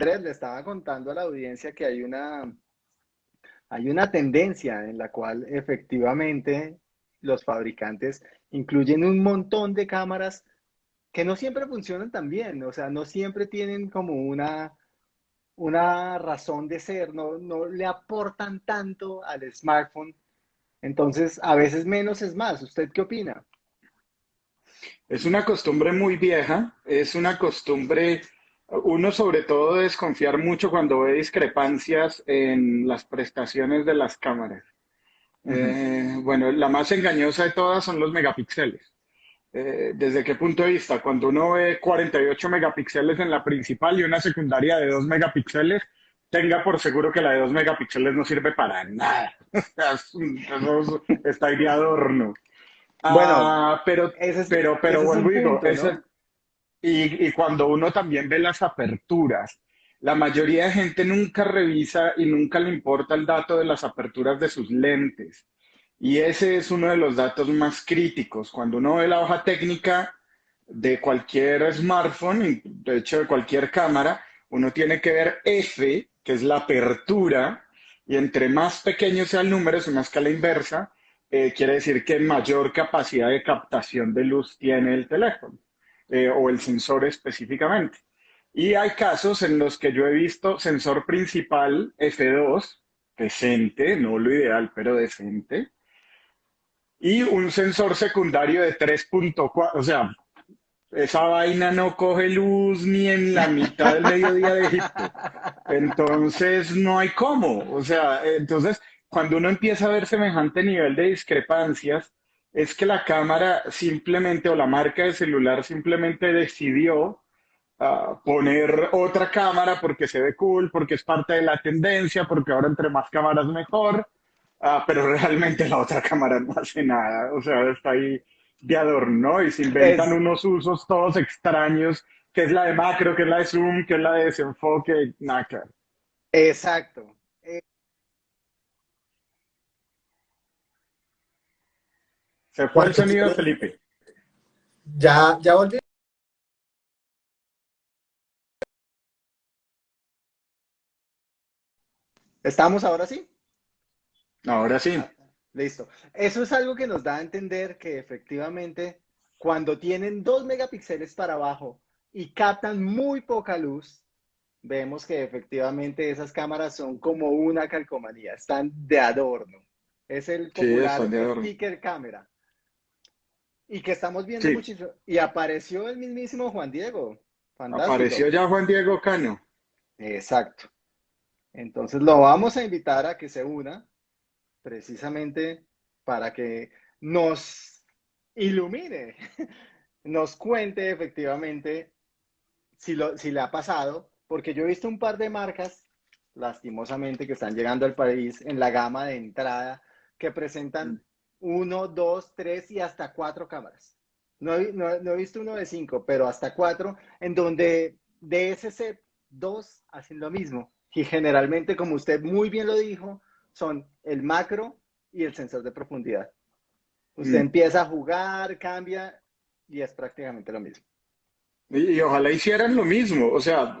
Andrés, le estaba contando a la audiencia que hay una, hay una tendencia en la cual efectivamente los fabricantes incluyen un montón de cámaras que no siempre funcionan tan bien, o sea, no siempre tienen como una, una razón de ser, no, no le aportan tanto al smartphone. Entonces, a veces menos es más. ¿Usted qué opina? Es una costumbre muy vieja, es una costumbre, uno sobre todo desconfiar mucho cuando ve discrepancias en las prestaciones de las cámaras. Eh, bueno, la más engañosa de todas son los megapíxeles. Eh, ¿Desde qué punto de vista? Cuando uno ve 48 megapíxeles en la principal y una secundaria de 2 megapíxeles, tenga por seguro que la de 2 megapíxeles no sirve para nada. Eso está ahí de adorno. Bueno, ah, pero, pero, pero vuelvo digo, y, cuando uno también ve las aperturas, la mayoría de gente nunca revisa y nunca le importa el dato de las aperturas de sus lentes. Y ese es uno de los datos más críticos. Cuando uno ve la hoja técnica de cualquier smartphone, de hecho de cualquier cámara, uno tiene que ver F, que es la apertura, y entre más pequeño sea el número, es una escala inversa, eh, quiere decir que mayor capacidad de captación de luz tiene el teléfono, eh, o el sensor específicamente. Y hay casos en los que yo he visto sensor principal F2, decente, no lo ideal, pero decente, y un sensor secundario de 3.4, o sea, esa vaina no coge luz ni en la mitad del mediodía de Egipto. Entonces, no hay cómo. O sea, entonces, cuando uno empieza a ver semejante nivel de discrepancias, es que la cámara simplemente, o la marca de celular simplemente decidió ah, poner otra cámara porque se ve cool, porque es parte de la tendencia, porque ahora entre más cámaras mejor. Ah, pero realmente la otra cámara no hace nada, o sea, está ahí de adorno y se inventan unos usos todos extraños, que es la de macro, que es la de zoom, que es la de desenfoque, nada. Exacto. Se fue el sonido, Felipe. Ya, ya volví. ¿Estamos ahora sí? Ahora sí. Listo. Eso es algo que nos da a entender que efectivamente cuando tienen dos megapíxeles para abajo y captan muy poca luz, vemos que efectivamente esas cámaras son como una calcomanía, están de adorno. Es el popular sticker cámara. Y que estamos viendo muchísimo. Y apareció el mismísimo Juan Diego. Apareció ya Juan Diego Cano. Exacto. Entonces lo vamos a invitar a que se una precisamente para que nos ilumine, nos cuente efectivamente si, lo, si le ha pasado, porque yo he visto un par de marcas, lastimosamente, que están llegando al país en la gama de entrada, que presentan mm. Uno, dos, tres y hasta cuatro cámaras. No, he visto uno de cinco, pero hasta cuatro, en donde de ese set, dos hacen lo mismo. Y generalmente, como usted muy bien lo dijo, son el macro y el sensor de profundidad. Usted mm. empieza a jugar, cambia y es prácticamente lo mismo. Y, ojalá hicieran lo mismo, o sea,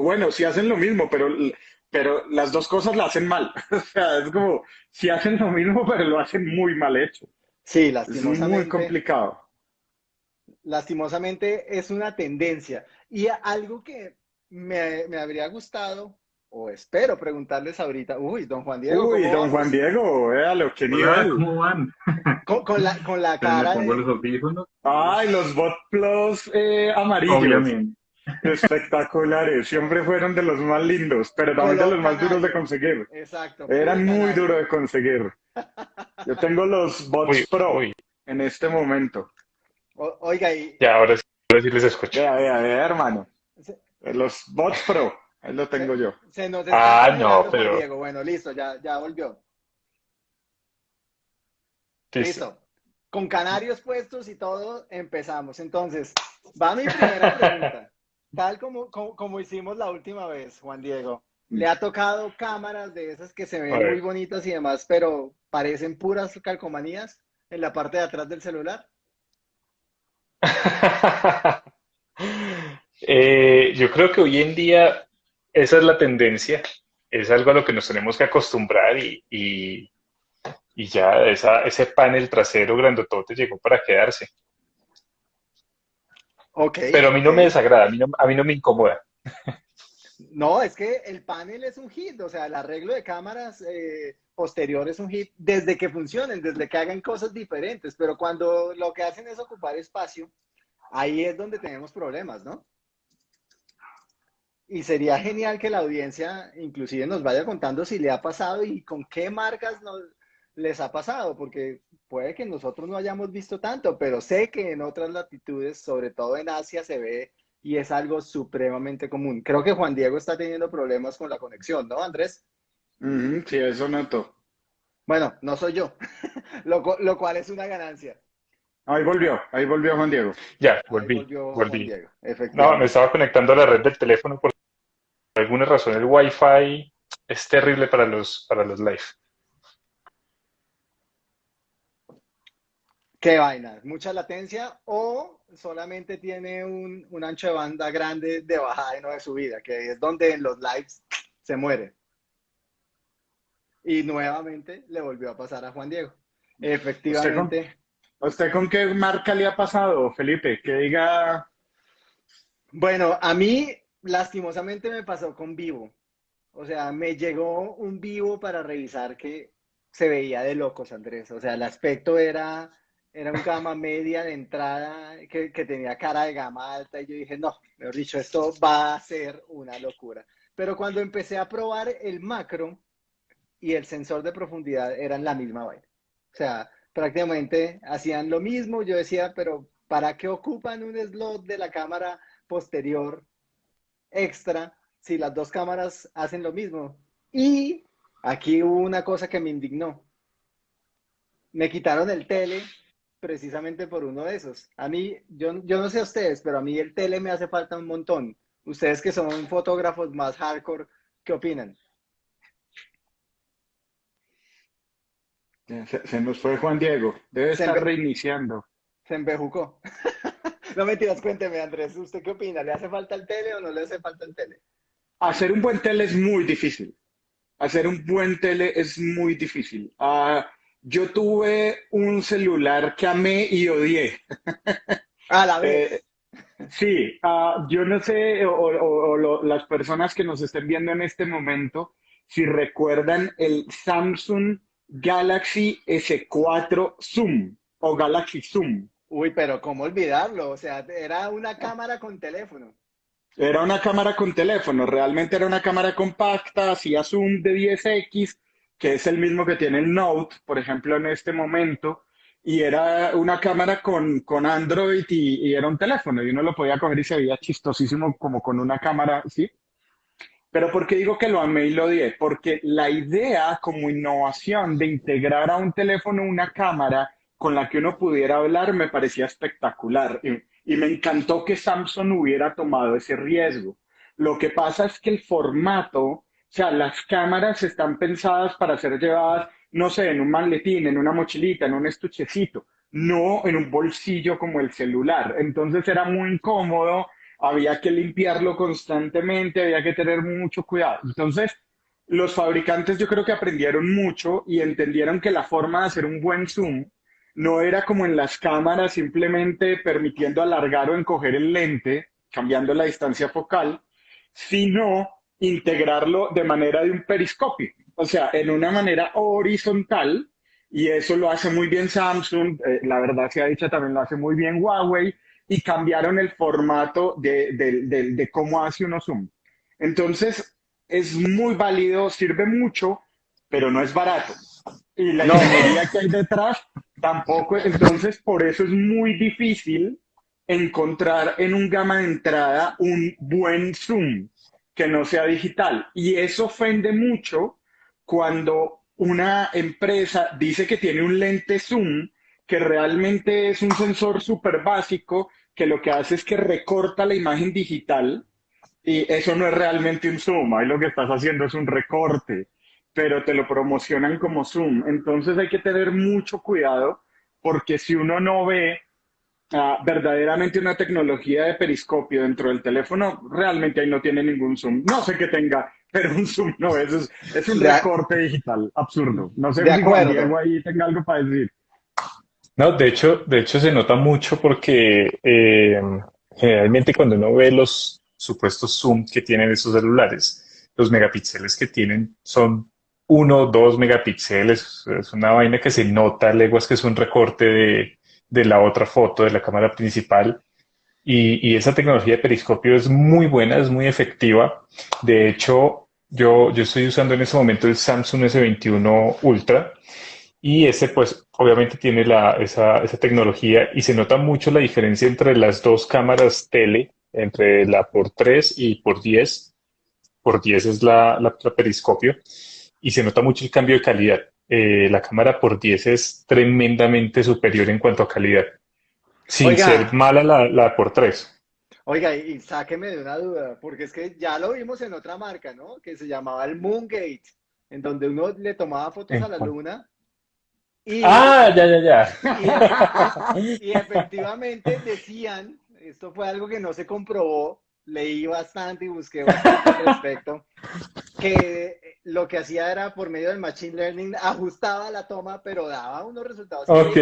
bueno, si hacen lo mismo, pero, pero las dos cosas la hacen mal. o sea, es como, si hacen lo mismo, pero lo hacen muy mal hecho. Sí, lastimosamente. Es muy complicado. Lastimosamente es una tendencia. Y algo que me, me habría gustado o espero preguntarles ahorita. Uy, don Juan Diego. Uy, don Juan Diego, véalo, qué nivel. ¿Cómo van? Con, la, con la cara. Me pongo los audífonos. Ay, los Bot Plus eh, amarillos. Obviamente. Espectaculares, siempre fueron de los más lindos, pero también de los más duros de conseguir. Exacto. Eran muy duros de conseguir. Yo tengo los Bots Pro en este momento. oiga, y. Ya, ahora sí, les escucho. Ya, ya, ya, hermano. Los Bots Pro. Ahí lo tengo yo. Se nos ah, no, pero... Diego. Bueno, listo, ya, ya volvió. Listo. Con canarios puestos y todo, empezamos. Entonces, va mi primera pregunta. Tal como, como, hicimos la última vez, Juan Diego. ¿Le ha tocado cámaras de esas que se ven muy bonitas y demás, pero parecen puras calcomanías en la parte de atrás del celular? Eh, yo creo que hoy en día esa es la tendencia, es algo a lo que nos tenemos que acostumbrar y, y, y ya esa, ese panel trasero grandotote llegó para quedarse. Ok. Pero a mí no me desagrada, a mí no, a mí no me incomoda. No, es que el panel es un hit, o sea, el arreglo de cámaras eh, posterior es un hit desde que funcionen, desde que hagan cosas diferentes, pero cuando lo que hacen es ocupar espacio, ahí es donde tenemos problemas, ¿no? Y sería genial que la audiencia inclusive nos vaya contando si le ha pasado y con qué marcas nos, les ha pasado, porque puede que nosotros no hayamos visto tanto, pero sé que en otras latitudes, sobre todo en Asia, se ve y es algo supremamente común. Creo que Juan Diego está teniendo problemas con la conexión, ¿no, Andrés? Sí, eso noto. Bueno, no soy yo, lo, lo cual es una ganancia. Ahí volvió, ahí volvió Juan Diego. Ya, Ahí volví, volvió Juan volví. Diego, No, me estaba conectando a la red del teléfono por alguna razón el Wi-Fi es terrible para los, para los live. ¿Qué vaina? ¿Mucha latencia o solamente tiene un, un ancho de banda grande de bajada y no de subida? Que es donde en los lives se muere. Y nuevamente le volvió a pasar a Juan Diego. Efectivamente. ¿A usted con qué marca le ha pasado, Felipe? Que diga, Bueno, a mí lastimosamente me pasó con Vivo. O sea, me llegó un Vivo para revisar que se veía de locos, Andrés. O sea, el aspecto era, era un gama media de entrada que, que tenía cara de gama alta y yo dije, no, mejor dicho, esto va a ser una locura. Pero cuando empecé a probar el macro y el sensor de profundidad eran la misma vaina. O sea, prácticamente hacían lo mismo. Yo decía, pero ¿para qué ocupan un slot de la cámara posterior extra si las dos cámaras hacen lo mismo? Y aquí hubo una cosa que me indignó. Me quitaron el tele precisamente por uno de esos. A mí, yo, yo no sé a ustedes, pero a mí el tele me hace falta un montón. Ustedes que son fotógrafos más hardcore, ¿qué opinan? se, se nos fue Juan Diego, debe Se estar reiniciando. Se embejucó. No mentiras, cuénteme, Andrés, ¿usted qué opina? ¿Le hace falta el tele o no le hace falta el tele? Hacer un buen tele es muy difícil. Hacer un buen tele es muy difícil. Ah, yo tuve un celular que amé y odié. A la vez. Eh, sí, ah, yo no sé, o, o- o lo- las personas que nos estén viendo en este momento, si recuerdan el Samsung Galaxy S4 Zoom o Galaxy Zoom. Uy, pero ¿cómo olvidarlo? O sea, era una cámara con teléfono. Era una cámara con teléfono, realmente era una cámara compacta, hacía zoom de 10x, que es el mismo que tiene el Note, por ejemplo, en este momento, y era una cámara con, con Android y, era un teléfono, y uno lo podía coger y se veía chistosísimo como con una cámara, ¿sí? Pero ¿por qué digo que lo amé y lo odié? Porque la idea como innovación de integrar a un teléfono una cámara con la que uno pudiera hablar me parecía espectacular y, y me encantó que Samsung hubiera tomado ese riesgo. Lo que pasa es que el formato, o sea, las cámaras están pensadas para ser llevadas, no sé, en un maletín, en una mochilita, en un estuchecito, no en un bolsillo como el celular. Entonces era muy incómodo, había que limpiarlo constantemente, había que tener mucho cuidado. Entonces, los fabricantes yo creo que aprendieron mucho y entendieron que la forma de hacer un buen zoom no era como en las cámaras simplemente permitiendo alargar o encoger el lente, cambiando la distancia focal, sino integrarlo de manera de un periscopio, o sea, en una manera horizontal, y eso lo hace muy bien Samsung, eh, la verdad se ha dicho también lo hace muy bien Huawei, y cambiaron el formato de, de- de- de cómo hace uno zoom. Entonces, es muy válido, sirve mucho, pero no es barato. Y la No. ingeniería que hay detrás tampoco, entonces por eso es muy difícil encontrar en un gama de entrada un buen zoom que no sea digital. Y eso ofende mucho cuando una empresa dice que tiene un lente zoom que realmente es un sensor súper básico que lo que hace es que recorta la imagen digital y eso no es realmente un zoom, ahí lo que estás haciendo es un recorte, pero te lo promocionan como zoom. Entonces hay que tener mucho cuidado porque si uno no ve a verdaderamente una tecnología de periscopio dentro del teléfono, realmente ahí no tiene ningún zoom. No sé qué tenga, pero un zoom no es, es, un recorte digital absurdo. No sé si Juan Diego ahí tenga algo para decir. No, de hecho, de hecho se nota mucho porque eh, generalmente cuando uno ve los supuestos zoom que tienen esos celulares, los megapíxeles que tienen son uno o dos megapíxeles. Es una vaina que se nota, leguas que es un recorte de, de la otra foto de la cámara principal. Y, y, esa tecnología de periscopio es muy buena, es muy efectiva. De hecho, yo, yo estoy usando en ese momento el Samsung S21 Ultra y ese pues obviamente tiene la, esa, esa tecnología y se nota mucho la diferencia entre las dos cámaras tele, entre la por 3 y por 10. Por 10 es la, la, periscopio y se nota mucho el cambio de calidad. Eh, la cámara por 10 es tremendamente superior en cuanto a calidad, sin ser mala la, la por 3. Oiga, y sáqueme de una duda, porque es que ya lo vimos en otra marca, ¿no? Que se llamaba el Moongate, en donde uno le tomaba fotos a la luna ah, ya, ya, ya. Y, efectivamente decían, esto fue algo que no se comprobó, leí bastante y busqué bastante al respecto, que lo que hacía era por medio del Machine Learning ajustaba la toma, pero daba unos resultados. Ok.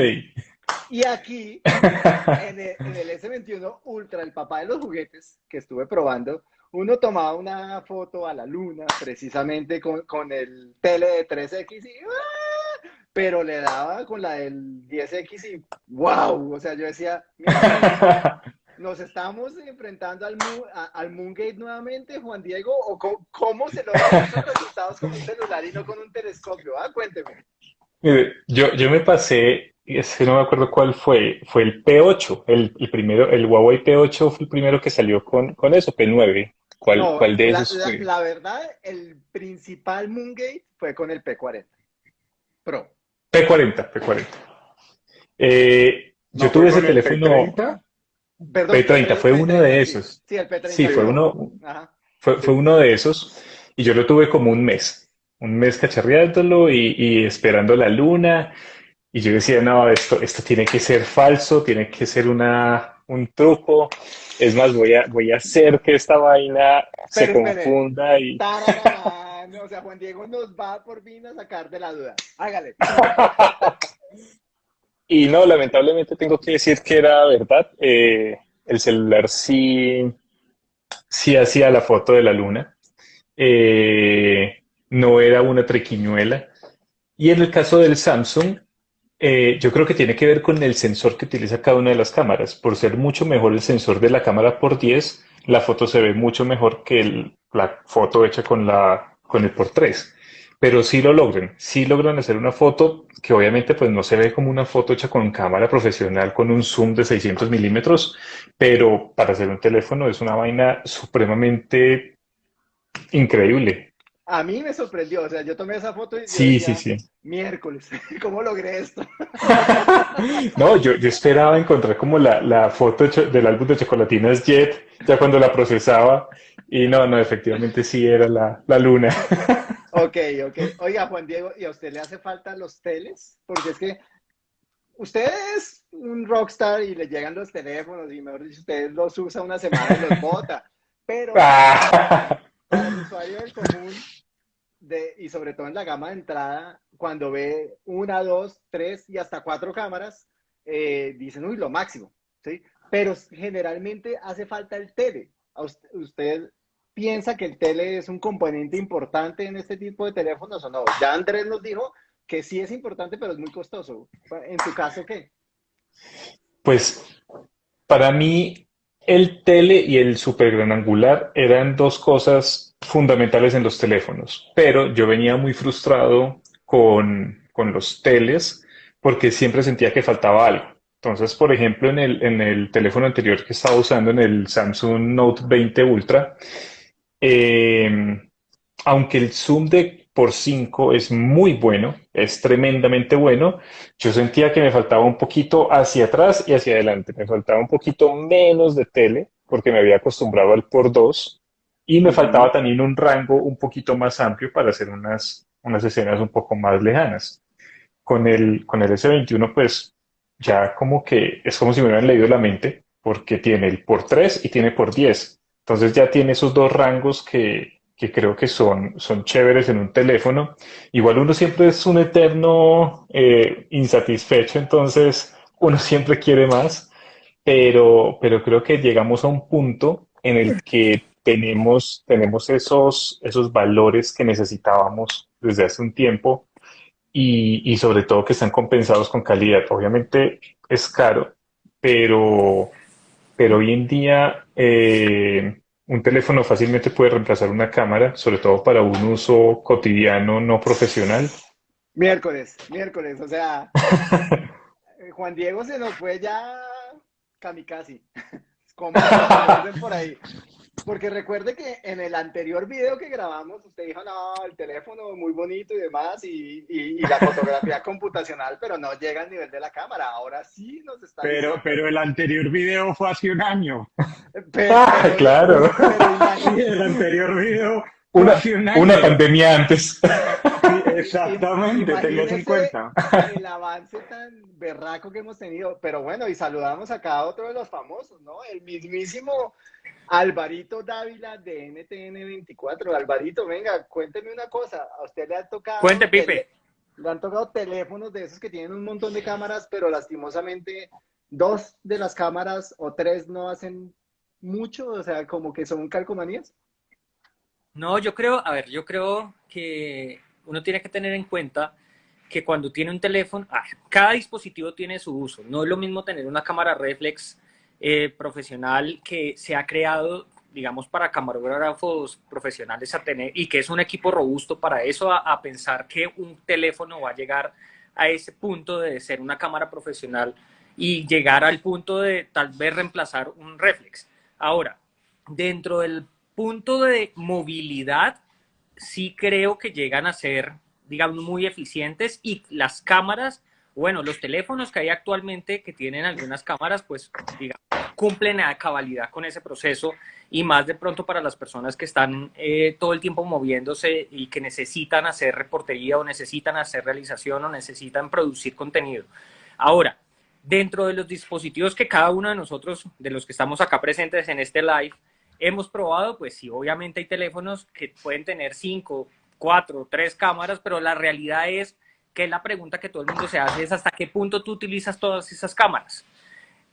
Y aquí, en el, S21 Ultra, el papá de los juguetes que estuve probando, uno tomaba una foto a la luna precisamente con, con el tele de 3X y ¡ah! pero le daba con la del 10X y wow, o sea, yo decía, nos estamos enfrentando al, al Moongate nuevamente, Juan Diego, o cómo, se logran esos resultados con un celular y no con un telescopio, ah, cuénteme. Yo, yo me pasé, es que no me acuerdo cuál fue, fue el P8, el, el primero, el Huawei P8 fue el primero que salió con, con eso, P9. ¿Cuál, ¿cuál de esos fue? La, verdad, el principal Moongate fue con el P40 Pro. P40, P40. Eh, yo tuve ese teléfono. P30? P30, fue uno de esos. Sí, el P30. Sí, fue uno, fue, fue, uno de esos. Y yo lo tuve como un mes. Un mes cacharreándolo y, y, esperando la luna. Y yo decía, no, esto, esto tiene que ser falso, tiene que ser una, un truco. Es más, voy a, voy a hacer que esta vaina se confunda y o sea, Juan Diego nos va por fin a sacar de la duda. Hágale. y no, lamentablemente tengo que decir que era verdad. Eh, el celular sí, sí hacía la foto de la luna. Eh, no era una trequiñuela. Y en el caso del Samsung, eh, yo creo que tiene que ver con el sensor que utiliza cada una de las cámaras. Por ser mucho mejor el sensor de la cámara por 10, la foto se ve mucho mejor que la foto hecha con la con el por 3. Pero sí lo logran, sí logran hacer una foto que obviamente pues no se ve como una foto hecha con cámara profesional con un zoom de 600 milímetros, pero para hacer un teléfono es una vaina supremamente increíble. A mí me sorprendió, o sea, yo tomé esa foto y sí, sí, sí. miércoles, ¿cómo logré esto? no, yo, yo, esperaba encontrar como la, la foto del álbum de Chocolatinas Jet, ya cuando la procesaba, y no, no, efectivamente sí era la, la luna. ok, ok. Oiga, Juan Diego, ¿y a usted le hace falta los teles? Porque es que usted es un rockstar y le llegan los teléfonos y mejor dicho, usted los usa una semana y los bota. Pero para el usuario del común, y sobre todo en la gama de entrada, cuando ve una, dos, tres y hasta cuatro cámaras, eh, dicen, uy, lo máximo, ¿sí? Pero generalmente hace falta el tele. usted, piensa que el tele es un componente importante en este tipo de teléfonos o no? Ya Andrés nos dijo que sí es importante, pero es muy costoso. ¿En tu caso qué? Pues para mí el tele y el super gran angular eran dos cosas fundamentales en los teléfonos, pero yo venía muy frustrado con, con los teles porque siempre sentía que faltaba algo. Entonces, por ejemplo, en el, en el teléfono anterior que estaba usando, en el Samsung Note 20 Ultra, eh, aunque el zoom de por 5 es muy bueno, es tremendamente bueno, yo sentía que me faltaba un poquito hacia atrás y hacia adelante. Me faltaba un poquito menos de tele, porque me había acostumbrado al por 2, y me faltaba también un rango un poquito más amplio para hacer unas, unas escenas un poco más lejanas. Con el, con el S21, pues ya como que es como si me hubieran leído la mente, porque tiene el por 3 y tiene por 10. Entonces ya tiene esos dos rangos que, que creo que son, son chéveres en un teléfono. Igual uno siempre es un eterno eh, insatisfecho, entonces uno siempre quiere más, pero, pero creo que llegamos a un punto en el que tenemos, tenemos esos, esos valores que necesitábamos desde hace un tiempo y, y sobre todo que están compensados con calidad. Obviamente es caro, pero, pero hoy en día eh, un teléfono fácilmente puede reemplazar una cámara, sobre todo para un uso cotidiano no profesional. Miércoles, miércoles, o sea, Juan Diego se nos fue ya kamikaze, como por ahí. Porque recuerde que en el anterior video que grabamos, usted dijo, no, el teléfono muy bonito y demás, y, y, y la fotografía computacional, pero no llega al nivel de la cámara. Ahora sí nos está Pero, diciendo. pero el anterior video fue hace un año. Pero- Ah, claro. pero el anterior video fue Una, hace un año. una pandemia antes. Sí, exactamente, tengas en cuenta. El avance tan berraco que hemos tenido. Pero bueno, y saludamos acá a otro de los famosos, ¿no? El mismísimo Alvarito Dávila de NTN24. Alvarito, venga, cuénteme una cosa. A usted le han tocado. Cuente, Pipe. Le han tocado teléfonos de esos que tienen un montón de cámaras, pero lastimosamente dos de las cámaras o tres no hacen mucho, o sea, como que son calcomanías. No, yo creo, a ver, yo creo que uno tiene que tener en cuenta que cuando tiene un teléfono, ah, cada dispositivo tiene su uso. No es lo mismo tener una cámara reflex eh, profesional que se ha creado, digamos, para camarógrafos profesionales a tener y que es un equipo robusto para eso, a, pensar que un teléfono va a llegar a ese punto de ser una cámara profesional y llegar al punto de tal vez reemplazar un reflex. Ahora, dentro del punto de movilidad, sí creo que llegan a ser, digamos, muy eficientes y las cámaras, bueno, los teléfonos que hay actualmente que tienen algunas cámaras, pues, digamos, cumplen a cabalidad con ese proceso y más de pronto para las personas que están eh, todo el tiempo moviéndose y que necesitan hacer reportería o necesitan hacer realización o necesitan producir contenido. Ahora, dentro de los dispositivos que cada uno de nosotros, de los que estamos acá presentes en este live, hemos probado, pues sí, obviamente hay teléfonos que pueden tener cinco, cuatro, tres cámaras, pero la realidad es que la pregunta que todo el mundo se hace es hasta qué punto tú utilizas todas esas cámaras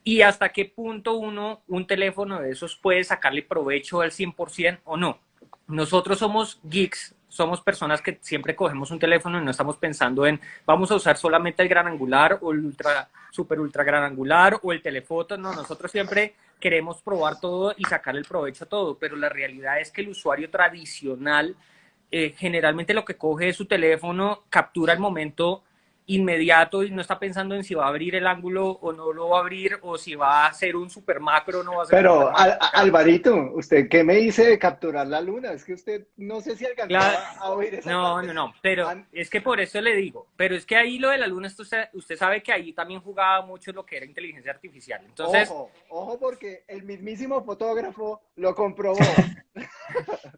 y hasta qué punto uno, un teléfono de esos puede sacarle provecho al 100% o no. Nosotros somos geeks, somos personas que siempre cogemos un teléfono y no estamos pensando en vamos a usar solamente el gran angular o el ultra, super ultra gran angular o el telefoto. No, nosotros siempre queremos probar todo y sacar el provecho a todo, pero la realidad es que el usuario tradicional eh, generalmente lo que coge es su teléfono, captura el momento inmediato y no está pensando en si va a abrir el ángulo o no lo va a abrir o si va a hacer un super macro o no va a hacer Pero, macro. Alvarito, ¿usted qué me dice de capturar la luna? Es que usted no sé si alcanzaba Claro. a oír esa No, parte. no, no, pero es que por eso le digo, pero es que ahí lo de la luna, usted sabe que ahí también jugaba mucho lo que era inteligencia artificial. Entonces, Ojo, ojo, porque el mismísimo fotógrafo lo comprobó.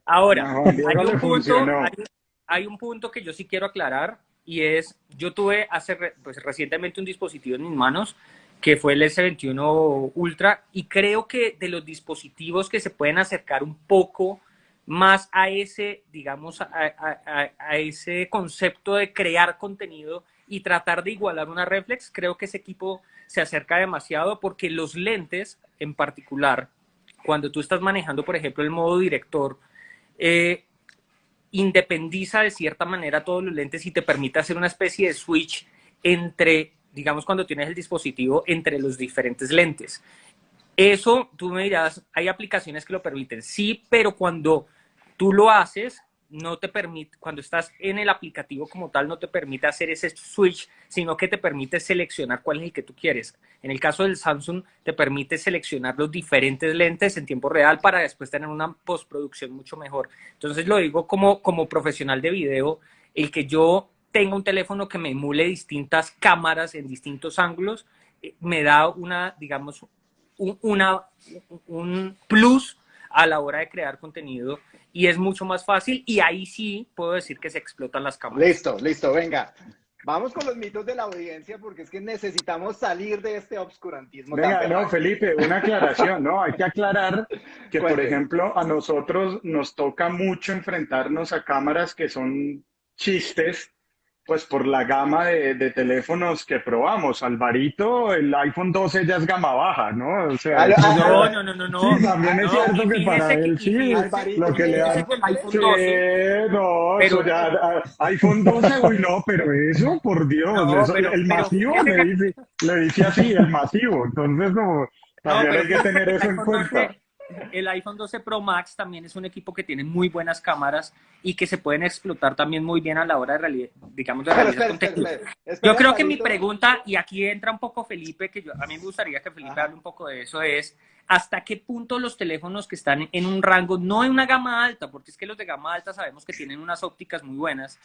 ahora, No, hay un, punto, funcionó. hay, hay un punto que yo sí quiero aclarar y es, yo tuve hace pues, recientemente un dispositivo en mis manos que fue el S21 Ultra y creo que de los dispositivos que se pueden acercar un poco más a ese, digamos, a, a- a- a ese concepto de crear contenido y tratar de igualar una reflex, creo que ese equipo se acerca demasiado porque los lentes en particular, cuando tú estás manejando, por ejemplo, el modo director, eh, independiza de cierta manera todos los lentes y te permite hacer una especie de switch entre, digamos, cuando tienes el dispositivo, entre los diferentes lentes. Eso, tú me dirás, hay aplicaciones que lo permiten, sí, pero cuando tú lo haces, no te permite, cuando estás en el aplicativo como tal, no te permite hacer ese switch, sino que te permite seleccionar cuál es el que tú quieres. En el caso del Samsung, te permite seleccionar los diferentes lentes en tiempo real para después tener una postproducción mucho mejor. Entonces lo digo como, como profesional de video, el que yo tenga un teléfono que me emule distintas cámaras en distintos ángulos, eh, me da una, digamos, un, una, un plus a la hora de crear contenido y es mucho más fácil y ahí sí puedo decir que se explotan las cámaras. Listo, listo, venga. Vamos con los mitos de la audiencia porque es que necesitamos salir de este obscurantismo. Venga, no, Felipe, una aclaración, ¿no? Hay que aclarar que, por ejemplo, a nosotros nos toca mucho enfrentarnos a cámaras que son chistes pues por la gama de, teléfonos que probamos. Alvarito, el iPhone 12 ya es gama baja, ¿no? O sea, no, no, no, no, no. Sí, también es cierto que para él sí, lo que le da... iPhone 12, no, eso ya, iPhone 12, uy, no, pero eso, por Dios, el masivo le, dice, le dice así, el masivo, entonces no, también hay que tener eso en cuenta el iPhone 12 Pro Max también es un equipo que tiene muy buenas cámaras y que se pueden explotar también muy bien a la hora de realidad, digamos, de realidad Yo creo que mi pregunta, y aquí entra un poco Felipe, que yo, a mí me gustaría que Felipe hable un poco de eso, es hasta qué punto los teléfonos que están en un rango, no en una gama alta, porque es que los de gama alta sabemos que tienen unas ópticas muy buenas,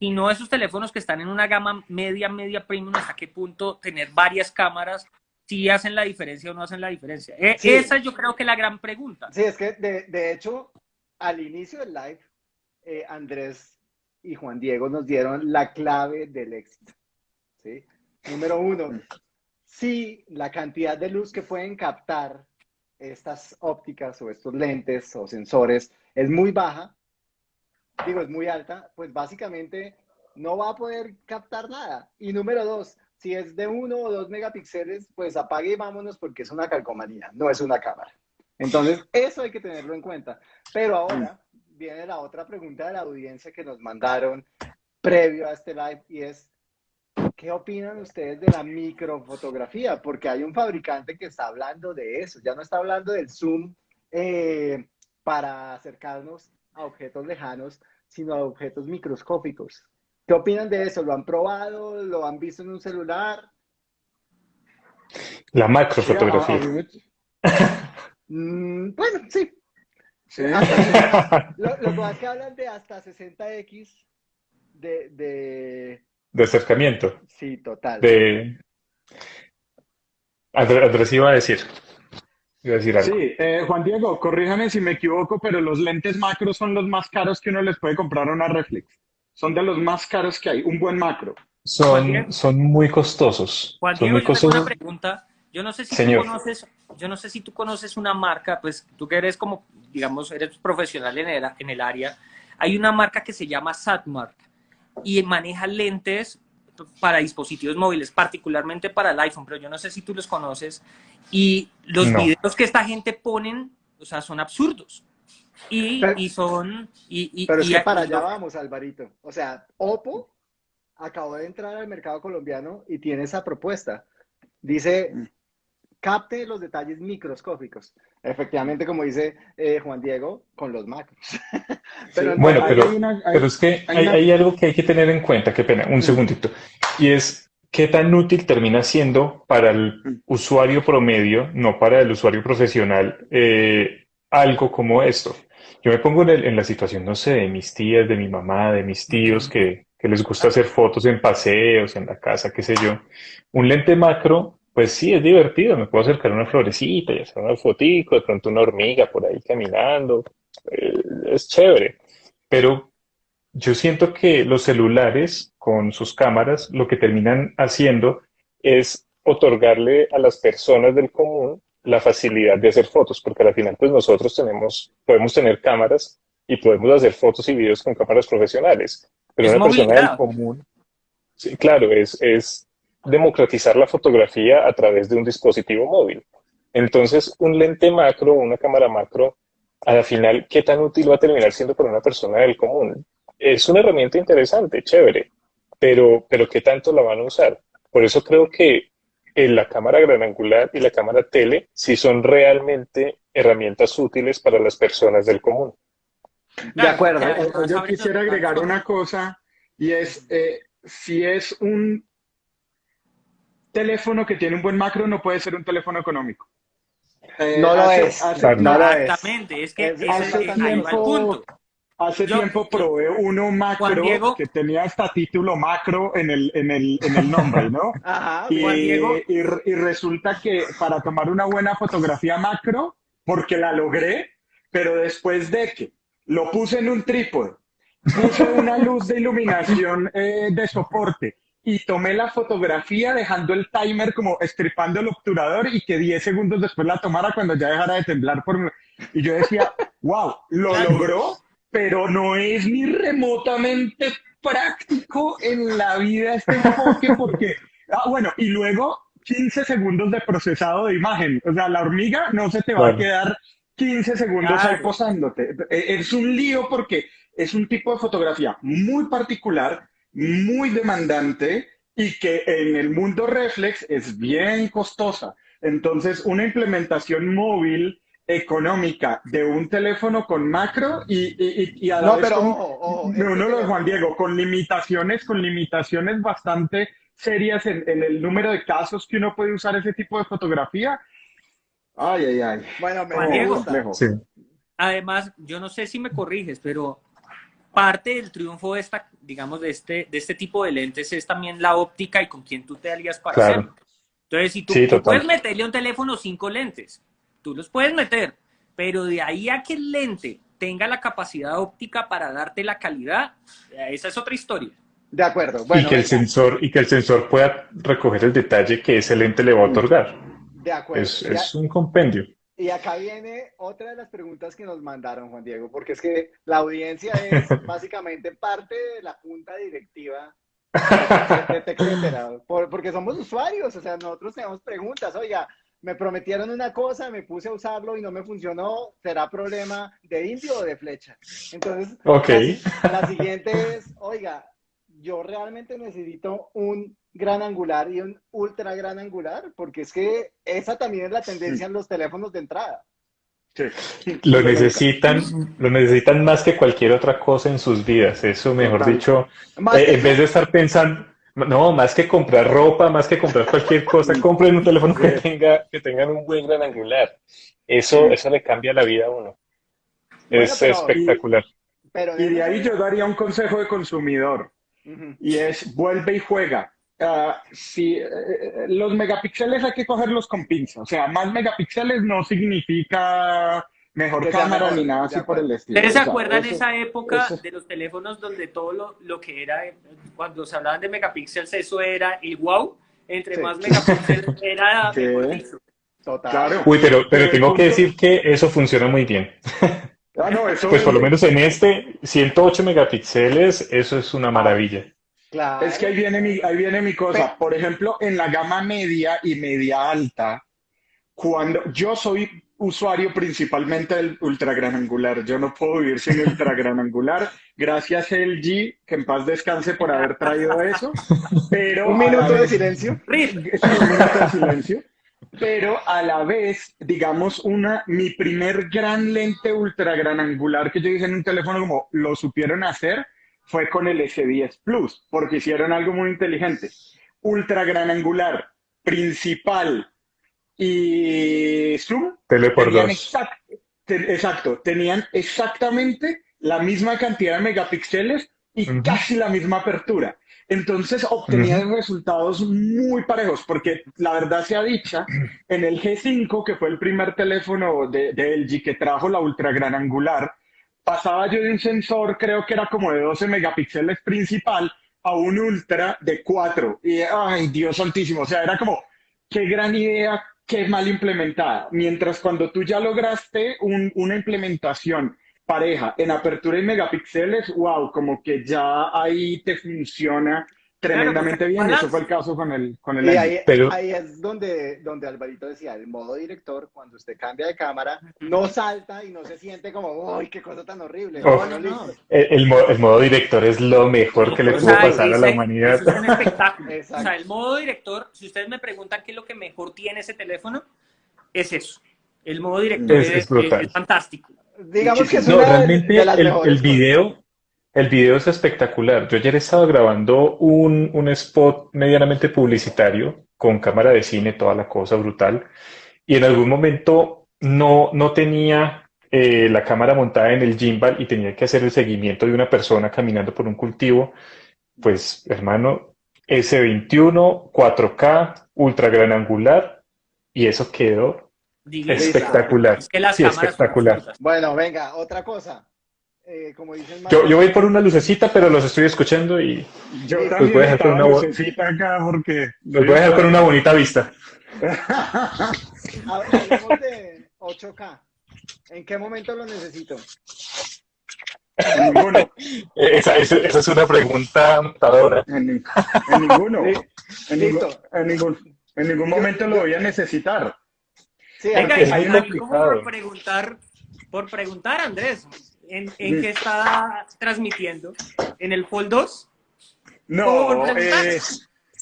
y no esos teléfonos que están en una gama media, media premium, hasta qué punto tener varias cámaras si hacen la diferencia o no hacen la diferencia. E, esa yo creo que es la gran pregunta. Sí, es que de, hecho, al inicio del live, eh, Andrés y Juan Diego nos dieron la clave del éxito. ¿sí? Número uno, si la cantidad de luz que pueden captar estas ópticas o estos lentes o sensores es muy baja, digo, es muy alta, pues básicamente no va a poder captar nada. Y número dos, si es de uno o dos megapíxeles, pues apague y vámonos porque es una calcomanía, no es una cámara. Entonces, eso hay que tenerlo en cuenta. Pero ahora viene la otra pregunta de la audiencia que nos mandaron previo a este live y es, ¿qué opinan ustedes de la microfotografía? Porque hay un fabricante que está hablando de eso, ya no está hablando del zoom eh, para acercarnos a objetos lejanos, sino a objetos microscópicos. ¿Qué opinan de eso? ¿Lo han probado? ¿Lo han visto en un celular? La macrofotografía. Mm, bueno, sí. lo, que hablan de hasta 60x de, de... de acercamiento. Sí, total. De... Andrés iba a decir. Iba a decir algo. Sí, eh, Juan Diego, corríjame si me equivoco, pero los lentes macros son los más caros que uno les puede comprar a una reflex son de los más caros que hay, un buen macro. Son, son muy costosos. Juan son muy costosos. Una pregunta. Yo no sé si tú conoces, yo no sé si tú conoces una marca, pues tú que eres como, digamos, eres profesional en el, en el área. Hay una marca que se llama Satmark y maneja lentes para dispositivos móviles, particularmente para el iPhone, pero yo no sé si tú los conoces. Y los videos que esta gente ponen, o sea, son absurdos. Y, son... Y, pero es que para allá vamos, Alvarito. O sea, Oppo acabó de entrar al mercado colombiano y tiene esa propuesta. Dice, mm. capte los detalles microscópicos. Efectivamente, como dice eh, Juan Diego, con los macros. bueno, pero, pero, es que hay, algo que hay que tener en cuenta, qué pena, un mm. segundito, y es qué tan útil termina siendo para el mm. usuario promedio, no para el usuario profesional, eh, algo como esto. Yo me pongo en, la situación, no sé, de mis tías, de mi mamá, de mis tíos que, les gusta hacer fotos en paseos, en la casa, qué sé yo. Un lente macro, pues sí, es divertido, me puedo acercar a una florecita y hacer una fotico, de pronto una hormiga por ahí caminando, eh, es chévere. Pero yo siento que los celulares con sus cámaras lo que terminan haciendo es otorgarle a las personas del común la facilidad de hacer fotos, porque al final pues nosotros tenemos, podemos tener cámaras y podemos hacer fotos y videos con cámaras profesionales, pero una persona del común, sí, claro, es, es democratizar la fotografía a través de un dispositivo móvil. Entonces, un lente macro, una cámara macro, al final, ¿qué tan útil va a terminar siendo para una persona del común? Es una herramienta interesante, chévere, pero, pero ¿qué tanto la van a usar? Por eso creo que la cámara gran angular y la cámara tele sí son realmente herramientas útiles para las personas del común. De acuerdo. Yo quisiera agregar una cosa y es, eh, si es un teléfono que tiene un buen macro, no puede ser un teléfono económico. Eh, no, lo es. Exactamente, es que el punto. Hace tiempo probé uno macro que tenía hasta título macro en el, en el, en el nombre, ¿no? Ajá, y, y, y, resulta que para tomar una buena fotografía macro, porque la logré, pero después de que lo puse en un trípode, puse una luz de iluminación eh, de soporte y tomé la fotografía dejando el timer como estripando el obturador y que 10 segundos después la tomara cuando ya dejara de temblar por Y yo decía, wow, lo logró, pero no es ni remotamente práctico en la vida este enfoque porque, ah, bueno, y luego 15 segundos de procesado de imagen. O sea, la hormiga no se te va a quedar 15 segundos ahí posándote. E, es un lío porque es un tipo de fotografía muy particular, muy demandante y que en el mundo reflex es bien costosa. Entonces, una implementación móvil económica de un teléfono con macro y, y, a la no, pero, uno lo de Juan Diego, con limitaciones, con limitaciones bastante serias en, el número de casos que uno puede usar ese tipo de fotografía. Ay, ay, ay. Bueno, me Juan Diego, sí. Además, yo no sé si me corriges, pero parte del triunfo de esta, digamos, de este, de este tipo de lentes es también la óptica y con quién tú te alías para hacerlo. Entonces, si tú, puedes meterle a un teléfono cinco lentes, tú los puedes meter, pero de ahí a que el lente tenga la capacidad óptica para darte la calidad, esa es otra historia. De acuerdo. y, que el sensor, y que el sensor pueda recoger el detalle que ese lente le va a otorgar. De acuerdo. Es, es un compendio. Y acá viene otra de las preguntas que nos mandaron, Juan Diego, porque es que la audiencia es básicamente parte de la junta directiva etcétera, porque somos usuarios, o sea, nosotros tenemos preguntas, oiga, me prometieron una cosa, me puse a usarlo y no me funcionó, ¿será problema de indio o de flecha? Entonces, okay. la, siguiente es, oiga, yo realmente necesito un gran angular y un ultra gran angular, porque es que esa también es la tendencia en los teléfonos de entrada. Lo necesitan, lo necesitan más que cualquier otra cosa en sus vidas. Eso, mejor dicho, eh, en vez de estar pensando, no, más que comprar ropa, más que comprar cualquier cosa, compren un teléfono que tenga, que tengan un buen gran angular. Eso, eso le cambia la vida a uno. es espectacular. y de ahí yo daría un consejo de consumidor. Y es vuelve y juega. Ah, si eh, eh, los megapíxeles hay que cogerlos con pinza. O sea, más megapíxeles no significa mejor cámara ni nada así por el estilo. ¿Ustedes se acuerdan esa época de los teléfonos donde todo lo, lo, que era, cuando se hablaban de megapíxeles, eso era el wow? Entre más megapíxeles era mejor Total. Uy, pero, pero tengo que decir que eso funciona muy bien. Ah, no, eso pues por lo menos en este, 108 megapíxeles, eso es una maravilla. Claro. Es que ahí viene mi, ahí viene mi cosa. Por ejemplo, en la gama media y media alta, cuando yo soy usuario principalmente del ultra gran angular, yo no puedo vivir sin ultra gran angular. Gracias LG, que en paz descanse por haber traído eso. Pero un minuto de silencio. un minuto de silencio. Pero a la vez, digamos, una, mi primer gran lente ultra gran angular que yo hice en un teléfono como lo supieron hacer fue con el S10 Plus, porque hicieron algo muy inteligente. Ultra gran angular, principal y zoom. Tele por exacto, tenían exactamente la misma cantidad de megapíxeles y casi la misma apertura. Entonces obtenían resultados muy parejos, porque la verdad sea dicha, en el G5, que fue el primer teléfono de, de LG que trajo la ultra gran angular, pasaba yo de un sensor, creo que era como de 12 megapíxeles principal, a un ultra de 4. Y, ay, Dios santísimo, o sea, era como, qué gran idea, qué mal implementada. Mientras cuando tú ya lograste una implementación pareja en apertura y megapíxeles, wow, como que ya ahí te funciona tremendamente bien. Eso fue el caso con el, con el y ahí, ahí, es donde, donde Alvarito decía, el modo director, cuando usted cambia de cámara, no salta y no se siente como, ¡ay, qué cosa tan horrible! El, el, modo director es lo mejor que le pudo pasar a la humanidad. es un espectáculo. o sea, el modo director, si ustedes me preguntan qué es lo que mejor tiene ese teléfono, es eso. El modo director es, fantástico. Digamos que es no, realmente el, el video el video es espectacular. Yo ayer estaba grabando un, un, spot medianamente publicitario con cámara de cine, toda la cosa brutal, y en algún momento no, no tenía eh, la cámara montada en el gimbal y tenía que hacer el seguimiento de una persona caminando por un cultivo. Pues, hermano, S21, 4K, ultra gran angular, y eso quedó espectacular. Es que las cámaras espectacular. Bueno, venga, otra cosa. Eh, como dicen Yo, yo voy por una lucecita, pero los estoy escuchando y Yo Los también voy a dejar con una lucecita acá porque... los voy a dejar con una bonita vista. Hab- Hablemos de 8K. ¿En qué momento lo necesito? En ninguno. Eh, Esa, esa- esa es una pregunta matadora. En, ni- en ninguno. Sí, En, ningún- listo. en ningún, en ningún momento lo voy a necesitar. Sí, Venga, es muy complicado. por preguntar, por preguntar, Andrés, ¿en, en qué está transmitiendo? ¿En el Fold 2? No, eh,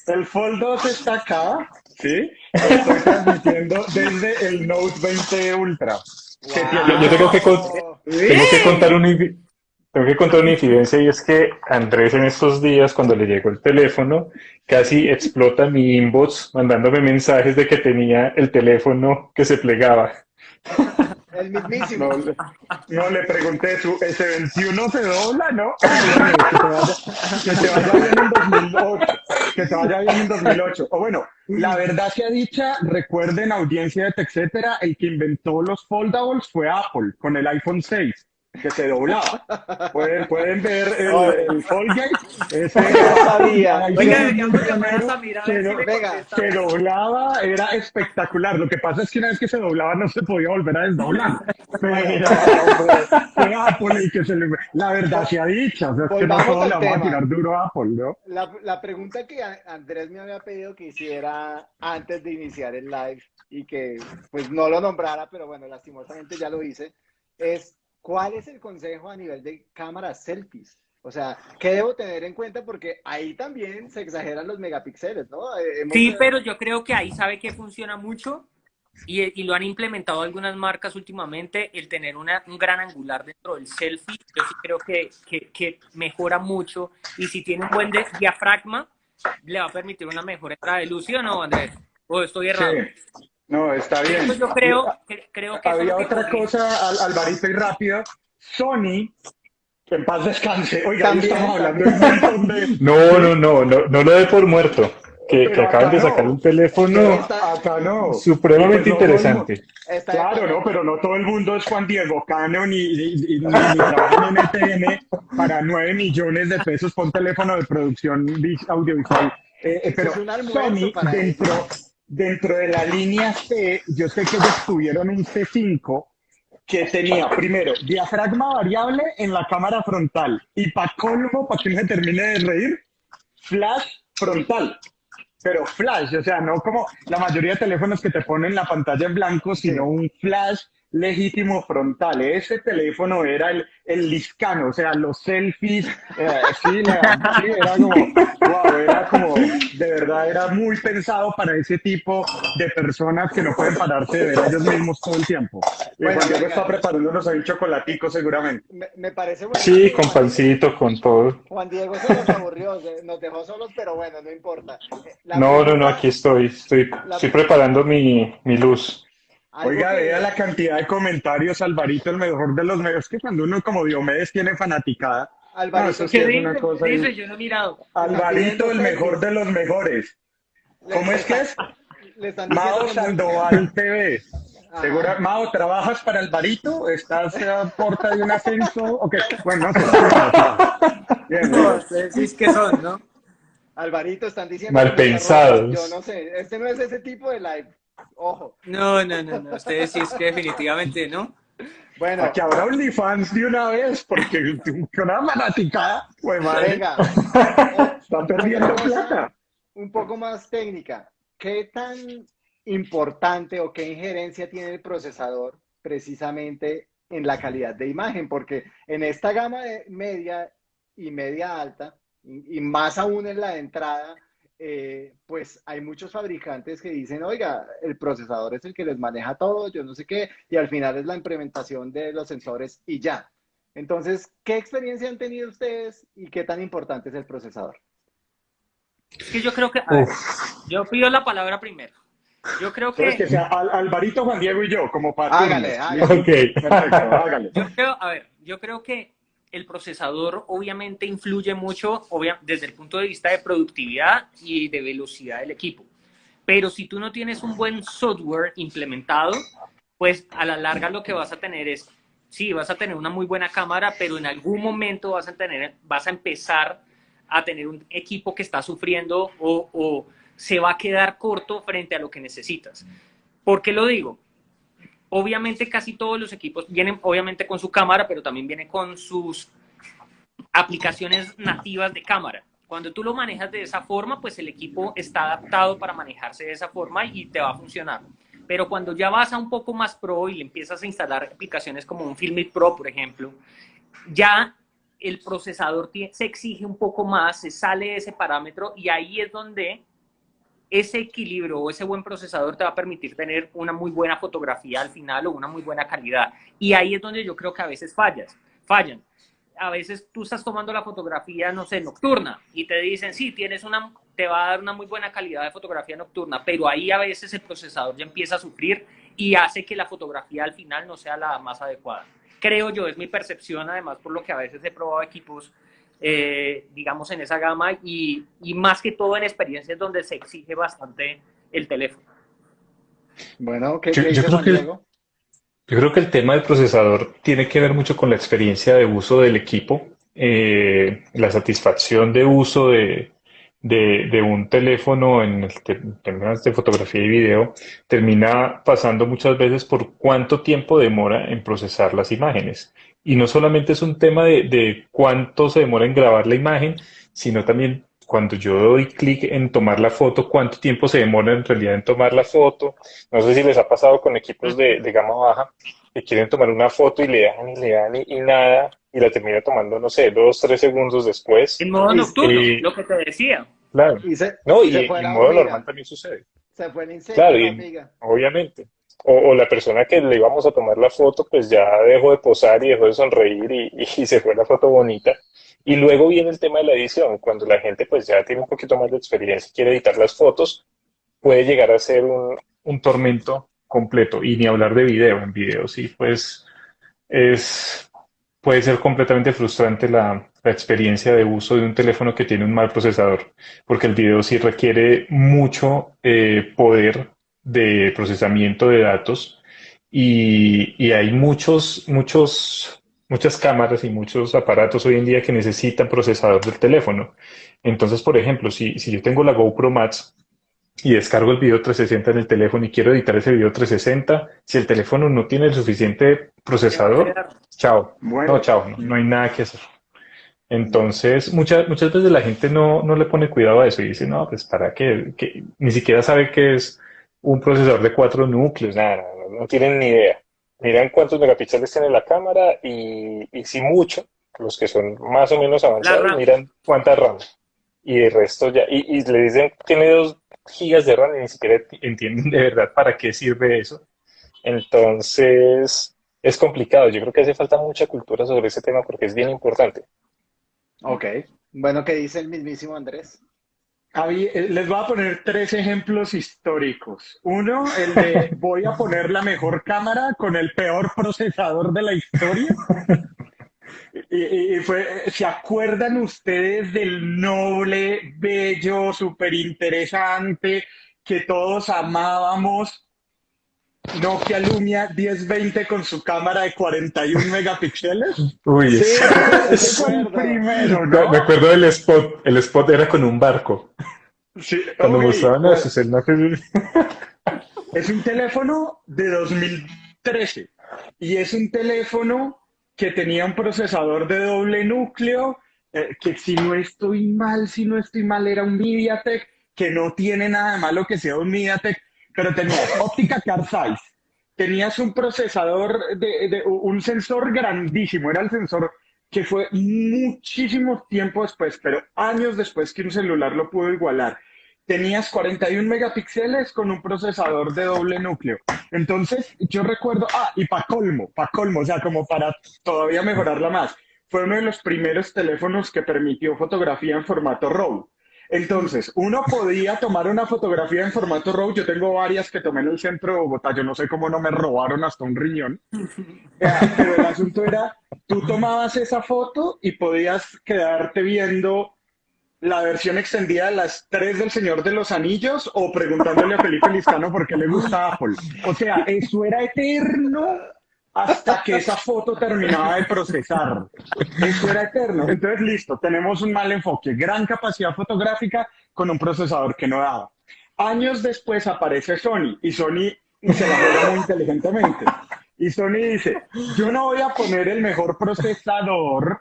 el Fold 2 está acá, ¿sí? Estoy transmitiendo desde el Note 20 Ultra. que Wow. tiene- Yo- tengo que con- Tengo que contar una, tengo que contar una infidencia y es que Andrés en estos días, cuando le llegó el teléfono, casi explota mi inbox mandándome mensajes de que tenía el teléfono que se plegaba. El mismísimo. No, le- no le pregunté, ¿su S21 se dobla, no? Que, te vaya, que bien en 2008. Que te vaya bien en 2008. O bueno, la verdad sea dicha, recuerden, audiencia de etcétera, el que inventó los foldables fue Apple con el iPhone 6, que se doblaba. Pueden, pueden ver el, el Foldgate. Ese No sabía. Oiga, se- doblaba, era espectacular. Lo que pasa es que una vez que se doblaba no se podía volver a desdoblar. Pero fue Apple el que se le... La verdad sea dicha, o sea, es que no todo vamos a tirar duro a Apple, ¿no? La, la pregunta que Andrés me había pedido que hiciera antes de iniciar el live y que pues no lo nombrara, pero bueno, lastimosamente ya lo hice, es ¿cuál es el consejo a nivel de cámaras selfies? O sea, ¿qué debo tener en cuenta? Porque ahí también se exageran los megapíxeles, ¿no? Eh, hemos- Sí, pero yo creo que ahí sabe que funciona mucho y, y lo han implementado algunas marcas últimamente, el tener una, un gran angular dentro del selfie, yo sí creo que, que, que mejora mucho y si tiene un buen diafragma, le va a permitir una mejor entrada de luz, ¿sí o no, Andrés? ¿O estoy errado? Sí. No, está bien. Yo creo, que- creo que Había que otra cosa, Al- Alvarito y rápido. Sony, que en paz descanse. Oiga, También, estamos hablando de un montón de... No, no, no, no, no lo dé por muerto. Que, que acaban de sacar no. un teléfono Acá no. supremamente pues no, interesante. Está Claro, no, pero no todo el mundo es Juan Diego Cano ni, ni, ni- ni trabaja en NTN para 9 millones de pesos por un teléfono de producción vis- audiovisual. Eh, eh, pero Es un almuerzo Sony, dentro, dentro de la línea C, yo sé que ellos tuvieron un C5 que tenía, primero, diafragma variable en la cámara frontal y para colmo, para que no se termine de reír, flash frontal. Pero flash, o sea, no como la mayoría de teléfonos que te ponen la pantalla en blanco, sino un flash legítimo frontal. Ese teléfono era el, el Liscano, o sea, los selfies, eh, sí, la- sí, era como, wow, era como, de verdad, era muy pensado para ese tipo de personas que no pueden pararse de ver a ellos mismos todo el tiempo. Y Bueno, Juan Diego venga. está preparándonos ahí un chocolatico seguramente. Me, me parece bueno. Sí, con pancito, con todo. Juan Diego se nos aburrió, se- nos dejó solos, pero bueno, no importa. Eh, la No, no, no, pregunta- aquí estoy. Estoy, estoy preparando mi, mi luz. Oiga, que- vea la cantidad de comentarios, Alvarito, el mejor de los medios, que cuando uno como Diomedes tiene fanaticada. Alvarito, No, eso sí ¿Qué es dice? una cosa ahí. Dice, yo no he mirado. Alvarito, el mejor de los mejores. ¿Cómo es que es? Mao Sandoval TV. Ajá. Segura, Mao, ¿trabajas para Alvarito? ¿Estás a porta de un ascenso? Ok, bueno, no sé. No, que son, ¿no? Alvarito, están diciendo. Mal pensados. Yo no sé, este no es ese tipo de live. Ojo. No, no, no, no. Ustedes sí es que definitivamente, ¿no? Bueno, Aquí habrá OnlyFans de una vez, porque una fanaticada, pues madre, venga. está perdiendo plata. un poco más técnica. ¿Qué tan importante o qué injerencia tiene el procesador precisamente en la calidad de imagen? Porque en esta gama de media y media alta, y, y más aún en la de entrada, eh, pues hay muchos fabricantes que dicen, oiga, el procesador es el que les maneja todo, yo no sé qué, y al final es la implementación de los sensores y ya. Entonces, ¿qué experiencia han tenido ustedes y qué tan importante es el procesador? Es que yo creo que. a ver, yo pido la palabra primero. Yo creo es que que. sea Al- Alvarito, Juan Diego y yo, como para Hágale, hágale. Ok. Perfecto, hágale. Yo creo, a ver, yo creo que el procesador obviamente influye mucho obvia- desde el punto de vista de productividad y de velocidad del equipo. Pero si tú no tienes un buen software implementado, pues a la larga lo que vas a tener es sí, vas a tener una muy buena cámara, pero en algún momento vas a, tener, vas a empezar a tener un equipo que está sufriendo o, o se va a quedar corto frente a lo que necesitas. ¿Por qué lo digo? Obviamente casi todos los equipos vienen obviamente con su cámara, pero también vienen con sus aplicaciones nativas de cámara. Cuando tú lo manejas de esa forma, pues el equipo está adaptado para manejarse de esa forma y te va a funcionar. Pero cuando ya vas a un poco más pro y le empiezas a instalar aplicaciones como un Filmic Pro, por ejemplo, ya el procesador se exige un poco más, se sale de ese parámetro y ahí es donde ese equilibrio o ese buen procesador te va a permitir tener una muy buena fotografía al final o una muy buena calidad. Y ahí es donde yo creo que a veces fallas, fallan. A veces tú estás tomando la fotografía, no sé, nocturna y te dicen, sí, tienes una, te va a dar una muy buena calidad de fotografía nocturna, pero ahí a veces el procesador ya empieza a sufrir y hace que la fotografía al final no sea la más adecuada. Creo yo, es mi percepción, además por lo que a veces he probado equipos eh, digamos, en esa gama y, y, más que todo en experiencias donde se exige bastante el teléfono. Bueno, ¿qué, yo, yo creo que, yo creo que el tema del procesador tiene que ver mucho con la experiencia de uso del equipo, eh, la satisfacción de uso de, de, de, un teléfono en el términos de fotografía y video termina pasando muchas veces por cuánto tiempo demora en procesar las imágenes. Y no solamente es un tema de, de cuánto se demora en grabar la imagen, sino también cuando yo doy clic en tomar la foto, cuánto tiempo se demora en realidad en tomar la foto. No sé si les ha pasado con equipos de, de gama baja que quieren tomar una foto y le dejan y le dan y, y nada, y la termina tomando, no sé, dos, tres segundos después. En modo nocturno, y, lo que te decía. Claro. Y se, no, y en modo normal también sucede. Se fue el incendio, Claro, amiga. obviamente. O, la persona que le íbamos a tomar la foto, pues ya dejó de posar y dejó de sonreír y, y se fue la foto bonita. Y luego viene el tema de la edición, cuando la gente pues ya tiene un poquito más de experiencia y quiere editar las fotos, puede llegar a ser un, tormento completo. Y ni hablar de video, en video sí, pues es, puede ser completamente frustrante la, la experiencia de uso de un teléfono que tiene un mal procesador, porque el video sí requiere mucho eh, poder de procesamiento de datos y, y hay muchos, muchos, muchas cámaras y muchos aparatos hoy en día que necesitan procesador del teléfono. Entonces, por ejemplo, si, si yo tengo la GoPro Max y descargo el video 360 en el teléfono y quiero editar ese video 360, si el teléfono no tiene el suficiente procesador, chao. Bueno. No, chao, no, no hay nada que hacer. Entonces, muchas, muchas veces la gente no, no le pone cuidado a eso y dice, no, pues para qué, que ni siquiera sabe qué es un procesador de cuatro núcleos, nada, no, no tienen ni idea. Miran cuántos megapíxeles tiene la cámara y, y si mucho, los que son más o menos avanzados, miran cuánta RAM. Y el resto ya, y, y le dicen, tiene dos gigas de RAM y ni siquiera entienden de verdad para qué sirve eso. Entonces, es complicado. Yo creo que hace falta mucha cultura sobre ese tema porque es bien importante. Ok. Bueno, ¿qué dice el mismísimo Andrés? Eh, les voy a poner tres ejemplos históricos. Uno, el de voy a poner la mejor cámara con el peor procesador de la historia. Y fue, ¿se acuerdan ustedes del noble, bello, súper interesante que todos amábamos? Nokia Lumia 1020 con su cámara de 41 megapíxeles. Uy, Sí, es- ese fue el primero, Me ¿no? me acuerdo del spot. El spot era con un barco. Sí, Cuando mostraban pues, eso, el no que- Es un teléfono de 2013 y es un teléfono que tenía un procesador de doble núcleo, eh, que si no estoy mal, si no estoy mal, era un MediaTek, que no tiene nada de malo que sea un MediaTek, pero tenía óptica car size, tenías un procesador, de, de- un sensor grandísimo, era el sensor que fue muchísimo tiempo después, pero años después que un celular lo pudo igualar tenías 41 megapíxeles con un procesador de doble núcleo. Entonces, yo recuerdo, ah, y para colmo, para colmo, o sea, como para todavía mejorarla más, fue uno de los primeros teléfonos que permitió fotografía en formato RAW. Entonces, uno podía tomar una fotografía en formato RAW, yo tengo varias que tomé en el centro de Bogotá, yo no sé cómo no me robaron hasta un riñón, pero el asunto era, tú tomabas esa foto y podías quedarte viendo la versión extendida de las tres del Señor de los Anillos o preguntándole a Felipe Lizcano por qué le gusta Apple. O sea, eso era eterno hasta que esa foto terminaba de procesar. Eso era eterno. Entonces, listo, tenemos un mal enfoque. Gran capacidad fotográfica con un procesador que no daba. Años después aparece Sony y Sony se la juega muy inteligentemente. Y Sony dice, yo no voy a poner el mejor procesador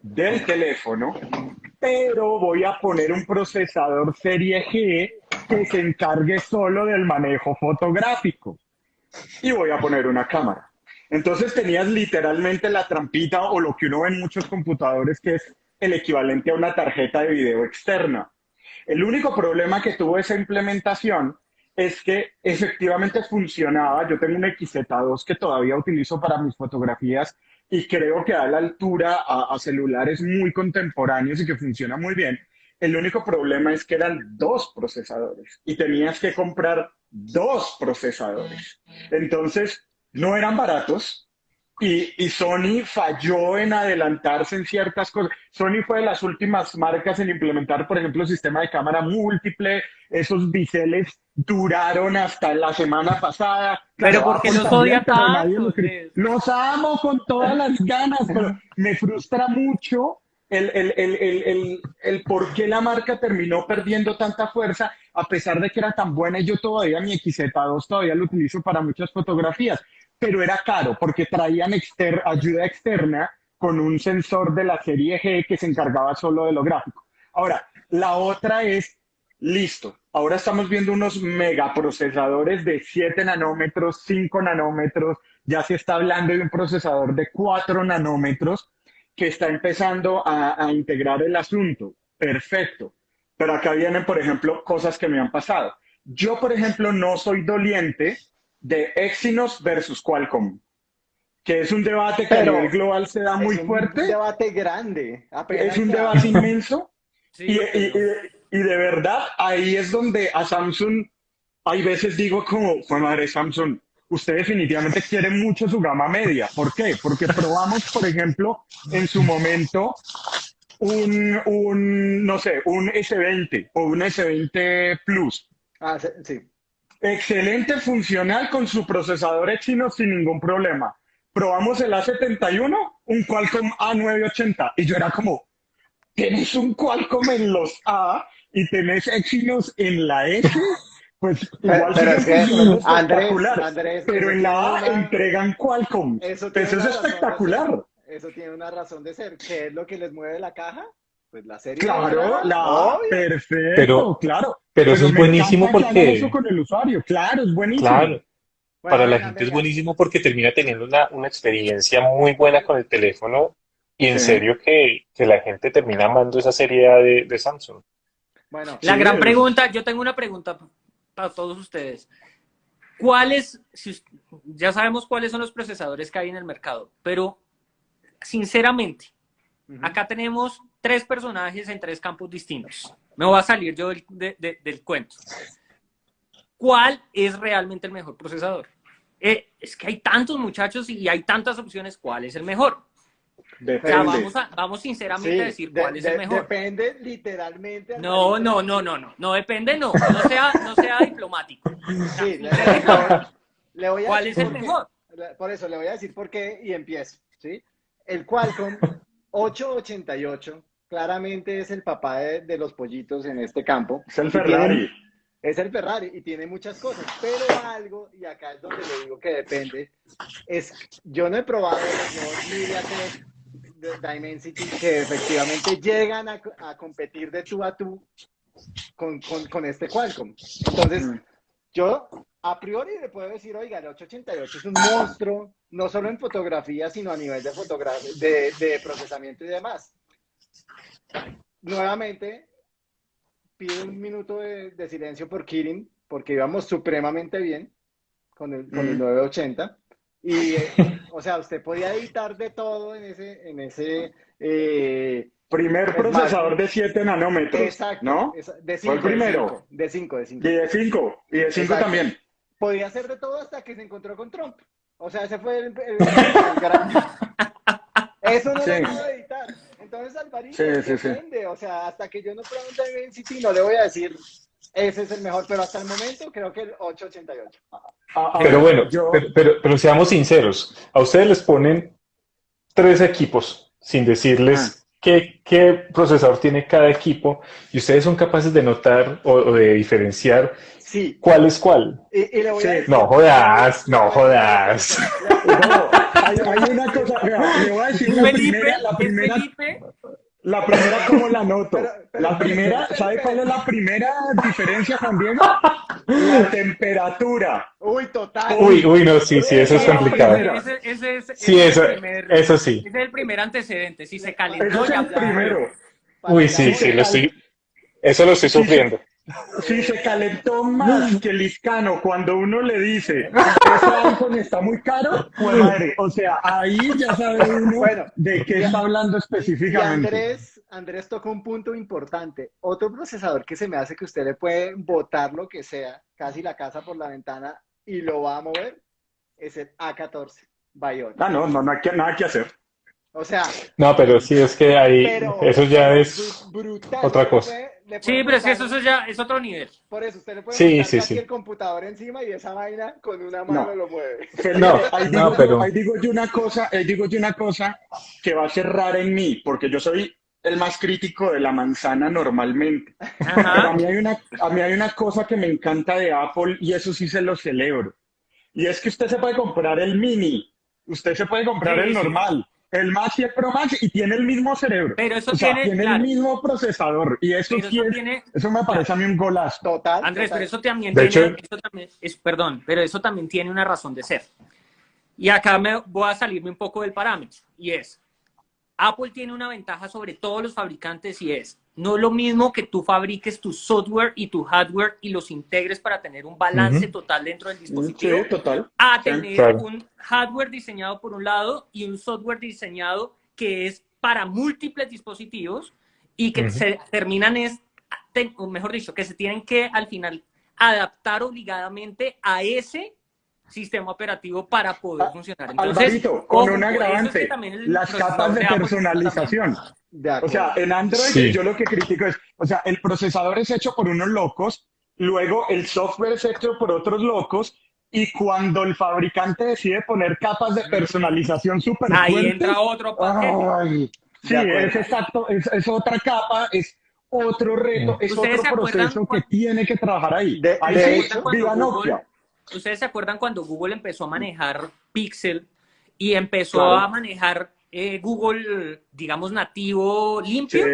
del teléfono, pero voy a poner un procesador serie G que se encargue solo del manejo fotográfico. Y voy a poner una cámara. Entonces tenías literalmente la trampita o lo que uno ve en muchos computadores que es el equivalente a una tarjeta de video externa. El único problema que tuvo esa implementación es que efectivamente funcionaba. Yo tengo un XZ2 que todavía utilizo para mis fotografías y creo que da la altura a, celulares muy contemporáneos y que funciona muy bien. El único problema es que eran dos procesadores y tenías que comprar dos procesadores. Entonces, no eran baratos, y, y, Sony falló en adelantarse en ciertas cosas. Sony fue de las últimas marcas en implementar, por ejemplo, el sistema de cámara múltiple. Esos biseles duraron hasta la semana pasada. Pero porque los odia tanto. Los, amo con todas las ganas, pero me frustra mucho el, el, el, el, el por qué la marca terminó perdiendo tanta fuerza, a pesar de que era tan buena yo todavía mi XZ2 todavía lo utilizo para muchas fotografías pero era caro porque traían ayuda externa con un sensor de la serie G que se encargaba solo de lo gráfico. Ahora, la otra es, listo, ahora estamos viendo unos megaprocesadores de 7 nanómetros, 5 nanómetros, ya se está hablando de un procesador de 4 nanómetros que está empezando a integrar el asunto. Perfecto. Pero acá vienen, por ejemplo, cosas que me han pasado. Yo, por ejemplo, no soy doliente de Exynos versus Qualcomm, que es un debate que a nivel global se da muy fuerte. Es un debate grande. Es un debate inmenso. y, de verdad, ahí es donde a Samsung, hay veces digo como, fue madre Samsung, usted definitivamente quiere mucho su gama media. ¿Por qué? Porque probamos, por ejemplo, en su momento un, un no sé, un S20 o un S20 Plus. Ah, sí excelente funcional con su procesador Exynos sin ningún problema. Probamos el A71, un Qualcomm A980, y yo era como, ¿tienes un Qualcomm en los A y tenés Exynos en la S? Pues igual pero, es que, Andrés, pero en la A entregan Qualcomm. Eso, es espectacular. Eso tiene una razón de ser. ¿Qué es lo que les mueve la caja? Pues la serie. Claro, la, perfecto, pero, claro. Pero, eso es buenísimo porque. Eso con el usuario, claro, es buenísimo. Claro. Para la gente es buenísimo porque termina teniendo una, una, experiencia muy buena con el teléfono y en serio que, que, la gente termina amando esa serie de, de Samsung. Bueno, la gran pregunta, yo tengo una pregunta para todos ustedes. ¿Cuáles, si, ya sabemos cuáles son los procesadores que hay en el mercado, pero sinceramente, acá tenemos tres personajes en tres campos distintos. Me voy a salir yo del, del cuento. ¿Cuál es realmente el mejor procesador? Eh, es que hay tantos muchachos y hay tantas opciones. ¿Cuál es el mejor? vamos, vamos sinceramente a decir cuál es el mejor. Depende literalmente. No, no, no, no, no. No depende, no. No sea, no sea diplomático. Sí, le, voy a ¿Cuál es el mejor? Por eso le voy a decir por qué y empiezo. ¿sí? El Qualcomm 888 claramente es el papá de, los pollitos en este campo. Es el Ferrari. es el Ferrari y tiene muchas cosas, pero algo, y acá es donde le digo que depende, es, yo no he probado los nuevos de Dimensity que efectivamente llegan a, competir de tú a tú con, con, este Qualcomm. Entonces, mm. yo a priori le puedo decir, oiga, el 888 es un monstruo, no solo en fotografía, sino a nivel de, de, de procesamiento y demás. Nuevamente, pido un minuto de, silencio por Kirin, porque íbamos supremamente bien con el, con el 980. Mm. Y, eh, o sea, usted podía editar de todo en ese, en ese eh, primer procesador de 7 nanómetros. Exacto. ¿No? De 5. primero. De 5, de 5. Y de 5. Y de 5 también. Podía hacer de todo hasta que se encontró con Trump. O sea, ese fue el, el, gran... Eso no lo puedo editar. Entonces, Alvarito, sí, sí, depende. O sea, hasta que yo no pregunte en City, no le voy a decir Ese es el mejor, pero hasta el momento creo que el 888. A- a Pero bueno, yo- pero, pero, pero seamos sinceros, a ustedes les ponen tres equipos sin decirles qué, qué procesador tiene cada equipo y ustedes son capaces de notar o, o de diferenciar Sí. cuál es cuál. Y, y le voy a Sí. decir- No jodas, no jodas. No, hay, hay una cosa, le voy a decir la Felipe, primera, la es primera, Felipe, la primera cómo la noto. Pero- pero- La primera, ¿sabe cuál es la primera diferencia, Juan Diego? La temperatura. Uy, total. Uy, uy, no, sí, sí, eso es complicado. primera. ese, ese es, Sí, ese es eso, primer, eso sí. ese es el primer antecedente. Si se Eso calentó, es ya el primero. Uy, sí, sí, lo estoy, eso lo estoy sufriendo. Si se calentó más que el Iscano cuando uno le dice, ese iPhone está muy caro, pues madre, o sea, ahí ya sabe uno Bueno, de qué está hablando Y específicamente. Andrés, Andrés tocó un punto importante. Otro procesador que se me hace que usted le puede botar lo que sea, casi la casa por la ventana, y lo va a mover, es el A14 Bionic. Ah, no, no, no hay que- nada que hacer. O sea, No, pero sí es que ahí, eso ya es bru- brutal. otra cosa. Sí, pero es que eso, eso ya es otro nivel. Por eso, usted le puede Sí, el computador encima y esa vaina con una mano No. lo mueve. No, ahí, no, digo, pero- ahí digo yo una cosa, ahí digo yo una cosa que va a ser rara en mí, porque yo soy el más crítico de la manzana normalmente. Pero a mí hay una, a mí hay una cosa que me encanta de Apple y eso sí se lo celebro. Y es que usted se puede comprar el mini, usted se puede comprar Sí, el sí. normal, el Max y el Pro Max y tiene el mismo cerebro. Pero eso o sea, tiene, tiene claro, el mismo procesador y eso eso es- tiene, eso me parece a mí un golazo. Total. Andrés, total. pero eso también De tiene, hecho- eso también es, perdón, pero eso también tiene una razón de ser. Y acá me voy a salirme un poco del parámetro, y es, Apple tiene una ventaja sobre todos los fabricantes y es, no es lo mismo que tú fabriques tu software y tu hardware y los integres para tener un balance total dentro del dispositivo, Sí, total. a Sí, tener claro. un hardware diseñado por un lado y un software diseñado que es para múltiples dispositivos y que se terminan es, o mejor dicho, que se tienen que al final adaptar obligadamente a ese sistema operativo para poder Ah, funcionar. Entonces, Alvarito, con ojo, un es que agravante, las capas de personalización. De O sea, en Android Sí. yo lo que critico es, o sea, el procesador es hecho por unos locos, luego el software es hecho por otros locos, y cuando el fabricante decide poner capas de personalización súper Ahí fuertes, entra otro paquete. ay, sí, es exacto, es, es otra capa, es otro reto, es ¿Ustedes se otro proceso que cuando- tiene que trabajar ahí. De- ahí de sí, hecho, cuando viva Google- Nokia. ¿Ustedes se acuerdan cuando Google empezó a manejar Pixel y empezó Claro. a manejar eh, Google, digamos, nativo limpio? Sí,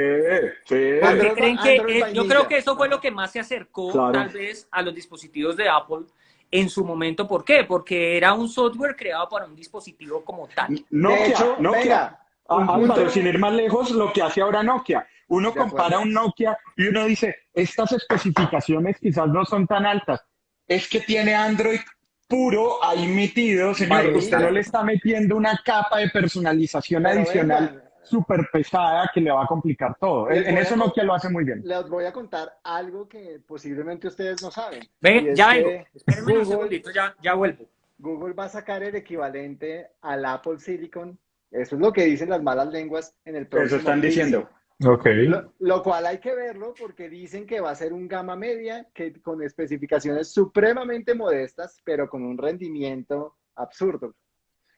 sí. ¿Por qué Android- creen que eh, yo creo que eso fue lo que más se acercó Claro. tal vez a los dispositivos de Apple en su momento? ¿Por qué? Porque era un software creado para un dispositivo como tal. Nokia, hecho, Nokia. venga, Ah, punto- sin ir más lejos, lo que hace ahora Nokia. Uno compara un Nokia y uno dice, estas especificaciones quizás no son tan altas. Es que tiene Android puro ahí metido, señor. Vainilla. Usted no le está metiendo una capa de personalización Pero adicional súper pesada que le va a complicar todo. Les En, eso con- Nokia lo hace muy bien. Les voy a contar algo que posiblemente ustedes no saben. Ven, ya que vengo. Espérenme un Google- segundito, ya, ya vuelvo. Google va a sacar el equivalente al Apple Silicon. Eso es lo que dicen las malas lenguas en el próximo Eso están diciendo. Ok. Lo, lo cual hay que verlo porque dicen que va a ser un gama media que con especificaciones supremamente modestas, pero con un rendimiento absurdo.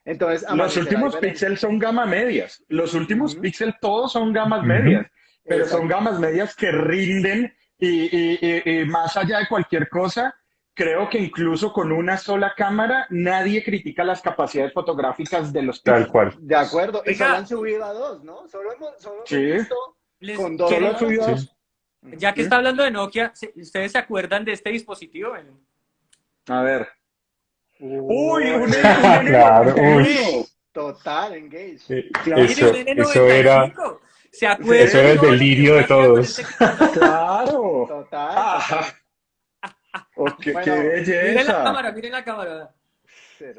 Entonces, Los últimos. Pixel son gama medias. Los últimos Ujú. Pixel todos son gamas medias. Pero son gamas medias que rinden y, y- y- y más allá de cualquier cosa, creo que incluso con una sola cámara nadie critica las capacidades fotográficas de los Tal cual. De acuerdo, y solo han subido a dos, ¿no? Solo hemos, solo hemos Sí. visto Les- con dos. Solo ¿quieren- ha subido Sí. dos. ya que está hablando de Nokia, ¿se- ¿ustedes se acuerdan de este dispositivo? A ver. Uy, Uy, un, un Claro, N91. Total, engage. Eh, Claro. Eso, eso era, 95. ¿Se acuerdan? Eso era el que delirio de todos. este- Claro. Total. Ah. Oh, qué, Bueno, qué Miren la cámara, miren la cámara.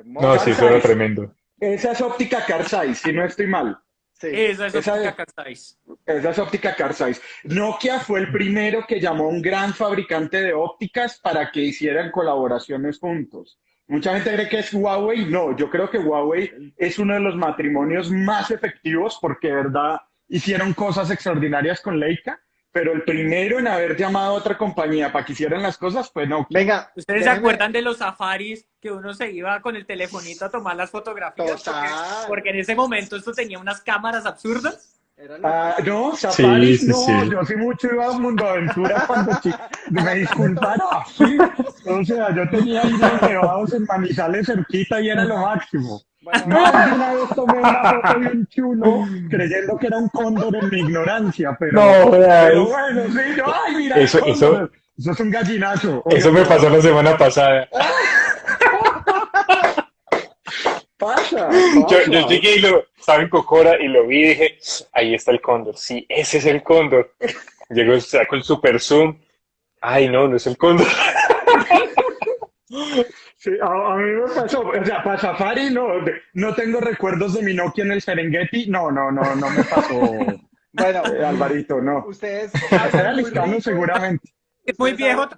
No, sí, eso era tremendo. Esa es óptica car size, si no estoy mal. Sí. Esa es Esa óptica es- Carzais. Esa es óptica car size. Nokia fue el primero que llamó a un gran fabricante de ópticas para que hicieran colaboraciones juntos. Mucha gente cree que es Huawei. No, yo creo que Huawei es uno de los matrimonios más efectivos porque, de verdad, hicieron cosas extraordinarias con Leica. Pero el primero en haber llamado a otra compañía para que hicieran las cosas fue no. Venga. ¿Ustedes se acuerdan de los safaris que uno se iba con el telefonito a tomar las fotografías? Porque, porque, en ese momento esto tenía unas cámaras absurdas. Ah, no, Safari, no, yo sí mucho iba a Mundo Aventura cuando me disculparon, sí, o sea, yo tenía hijos llevados en Manizales cerquita y era lo máximo. no, una vez tomé una foto de un chulo creyendo que era un cóndor en mi ignorancia, pero, no, pero bueno, sí, yo, ay, mira, eso, eso, eso es un gallinazo. Eso me pasó la semana pasada. Pasa, Yo, yo, llegué y lo estaba en Cocora y lo vi y dije, ahí está el cóndor. Sí, ese es el cóndor. Llegó, saco el super zoom. Ay, no, no es el cóndor. Sí, a, mí me pasó, o sea, para Safari no, no tengo recuerdos de mi Nokia en el Serengeti, no, no, no, no me pasó. Bueno, eh, Alvarito, no. Ustedes. Era seguramente. Es muy viejo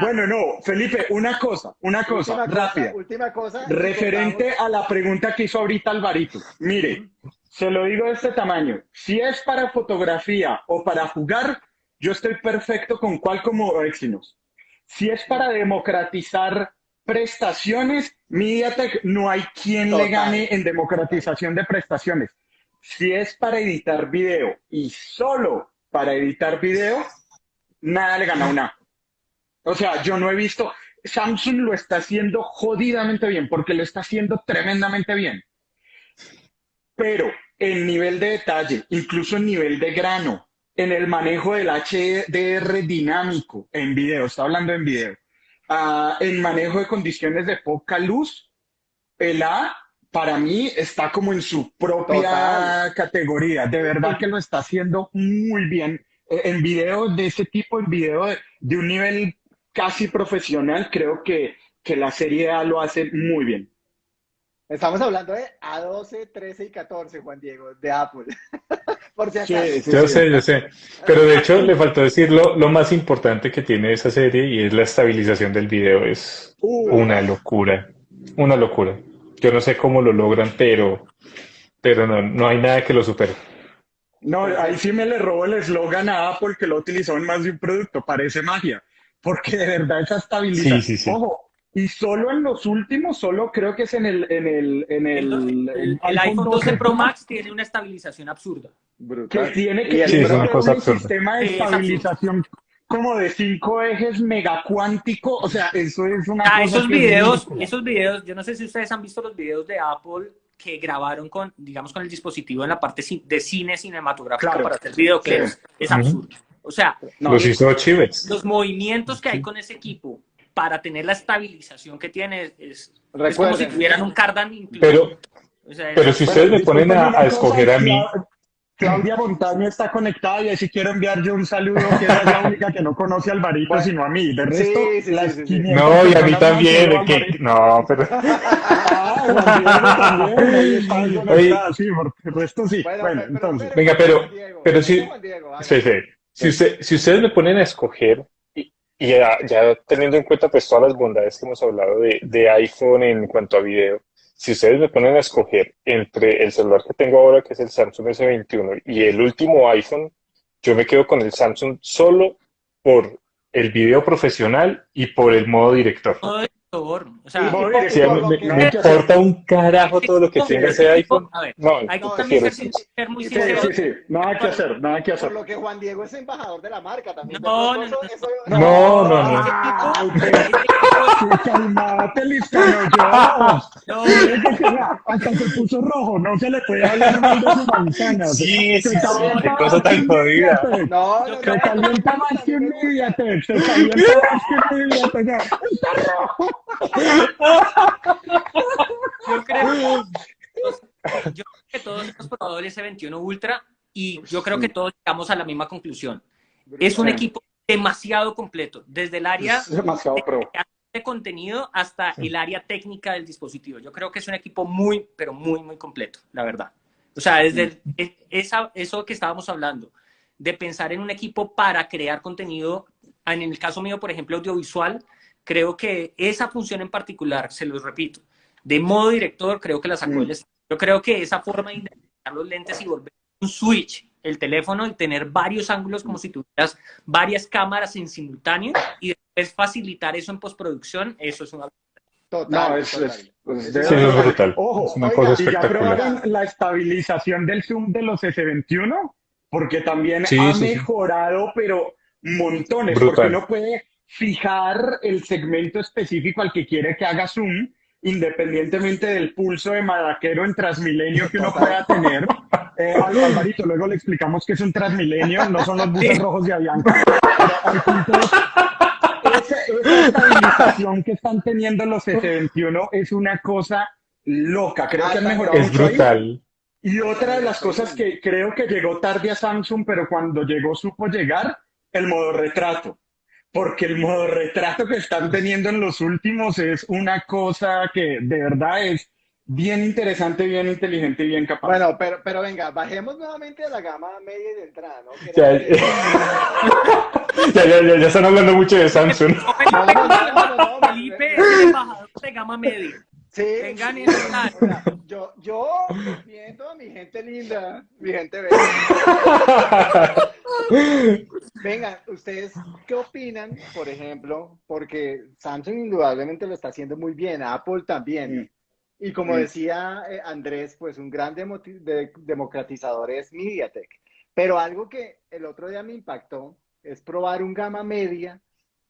bueno, no, Felipe, una cosa, una cosa, rápida. última cosa. Referente a la pregunta que hizo ahorita Alvarito. Mire, se lo digo de este tamaño. Si es para fotografía o para jugar, yo estoy perfecto con Qualcomm o Exynos. Si es para democratizar prestaciones, MediaTek no hay quien le gane en democratización de prestaciones. Si es para editar video y solo para editar video, nada le gana una. O sea, yo no he visto, Samsung lo está haciendo jodidamente bien, porque lo está haciendo tremendamente bien. Pero el nivel de detalle, incluso el nivel de grano, en el manejo del HDR dinámico en video, está hablando en video, uh, en manejo de condiciones de poca luz, el A para mí está como en su propia categoría. De verdad que lo está haciendo muy bien. Eh, en video de ese tipo, en video de un nivel casi profesional, creo que, que la serie A lo hace muy bien. Estamos hablando de A12, 13 y 14, Juan Diego, de Apple. Por si acaso. yo sé, yo sé. Pero de hecho le faltó decir lo, más importante que tiene esa serie y es la estabilización del video. Es uh. una locura. Una locura. Yo no sé cómo lo logran, pero, pero no, no hay nada que lo supere. No, ahí sí me le robo el eslogan a Apple que lo utilizó en más de un producto. Parece magia porque de verdad esa estabilidad. Ojo, y solo en los últimos, solo creo que es en el... En el, en el, el, iPhone 12 Pro Max tiene una estabilización absurda. Que tiene que sí, un sistema de estabilización como de cinco ejes megacuántico, o sea, eso es una cosa esos videos, esos videos, yo no sé si ustedes han visto los videos de Apple que grabaron con, digamos, con el dispositivo en la parte de cine cinematográfico para hacer videoclips, es absurdo. O sea, los, movimientos que hay con ese equipo para tener la estabilización que tiene es, como si tuvieran un cardan Pero, pero si ustedes me ponen a, escoger a mí... Claudia Montaño está conectada y así quiero enviar yo un saludo que es la única que no conoce al Alvarito sino a mí. De resto, No, y a mí también. No, pero... Ah, sí, por el resto sí. Bueno, entonces. Venga, pero, pero sí. Sí, sí. Si, si ustedes me ponen a escoger, y, ya, teniendo en cuenta pues todas las bondades que hemos hablado de, de, iPhone en cuanto a video, si ustedes me ponen a escoger entre el celular que tengo ahora, que es el Samsung S21, y el último iPhone, yo me quedo con el Samsung solo por el video profesional y por el modo director. O sea, me, importa un carajo todo lo que tenga ese iPhone. no, hay que también ser, muy sincero. Sí, sí, sí, nada que hacer, nada que hacer. Por lo que Juan Diego es embajador de la marca también. No, no, no. No, no, no. Calmate, Lizcano, yo. Hasta se puso rojo, no se le puede hablar mal de su manzana. Sí, sí, sí, qué cosa tan jodida. No, no, Se calienta más que un Mediatek, se calienta más que un Mediatek. Está rojo. Yo creo, que todos hemos probado el S21 Ultra y yo creo que todos llegamos a la misma conclusión. Es un equipo demasiado completo, desde el área de, contenido hasta el área técnica del dispositivo. Yo creo que es un equipo muy, pero muy, muy completo, la verdad. O sea, desde esa, eso que estábamos hablando, de pensar en un equipo para crear contenido, en el caso mío, por ejemplo, audiovisual, creo que esa función en particular, se los repito, de modo director, creo que la sacó mm. el Yo creo que esa forma de identificar los lentes y volver un switch el teléfono y tener varios ángulos como si tuvieras varias cámaras en simultáneo y después facilitar eso en postproducción, eso es una... Total, No, es, total. es- pues, Sí, eso es brutal. Ojo, es una oiga, cosa y ya probaron la estabilización del zoom de los S21, porque también Sí, ha sí, sí. mejorado, pero montones, Brutal. porque uno puede fijar el segmento específico al que quiere que haga zoom, independientemente del pulso de madaquero en Transmilenio que uno pueda tener. Eh, Al- Alvarito, luego le explicamos que es un Transmilenio, no son los buses rojos de Avianca. Esa, esa estabilización que están teniendo los S21 es una cosa loca. Creo que han mejorado Es mucho ahí. brutal. Y otra de las cosas que creo que llegó tarde a Samsung, pero cuando llegó supo llegar, el modo retrato. Porque el modo retrato que están teniendo en los últimos es una cosa que de verdad es bien interesante, bien inteligente y bien capaz. Bueno, pero, pero venga, bajemos nuevamente a la gama media y de entrada, ¿no? Ya, que- ya, ya, ya, ya están hablando mucho de Samsung. No, Felipe es el embajador de gama media. Sí, Tengan sí. yo, yo defiendo a mi gente linda, mi gente bella. Venga, ¿ustedes qué opinan, por ejemplo? Porque Samsung indudablemente lo está haciendo muy bien, Apple también. Y como decía eh, Andrés, pues un gran demo- de- democratizador es MediaTek. Pero algo que el otro día me impactó es probar un gama media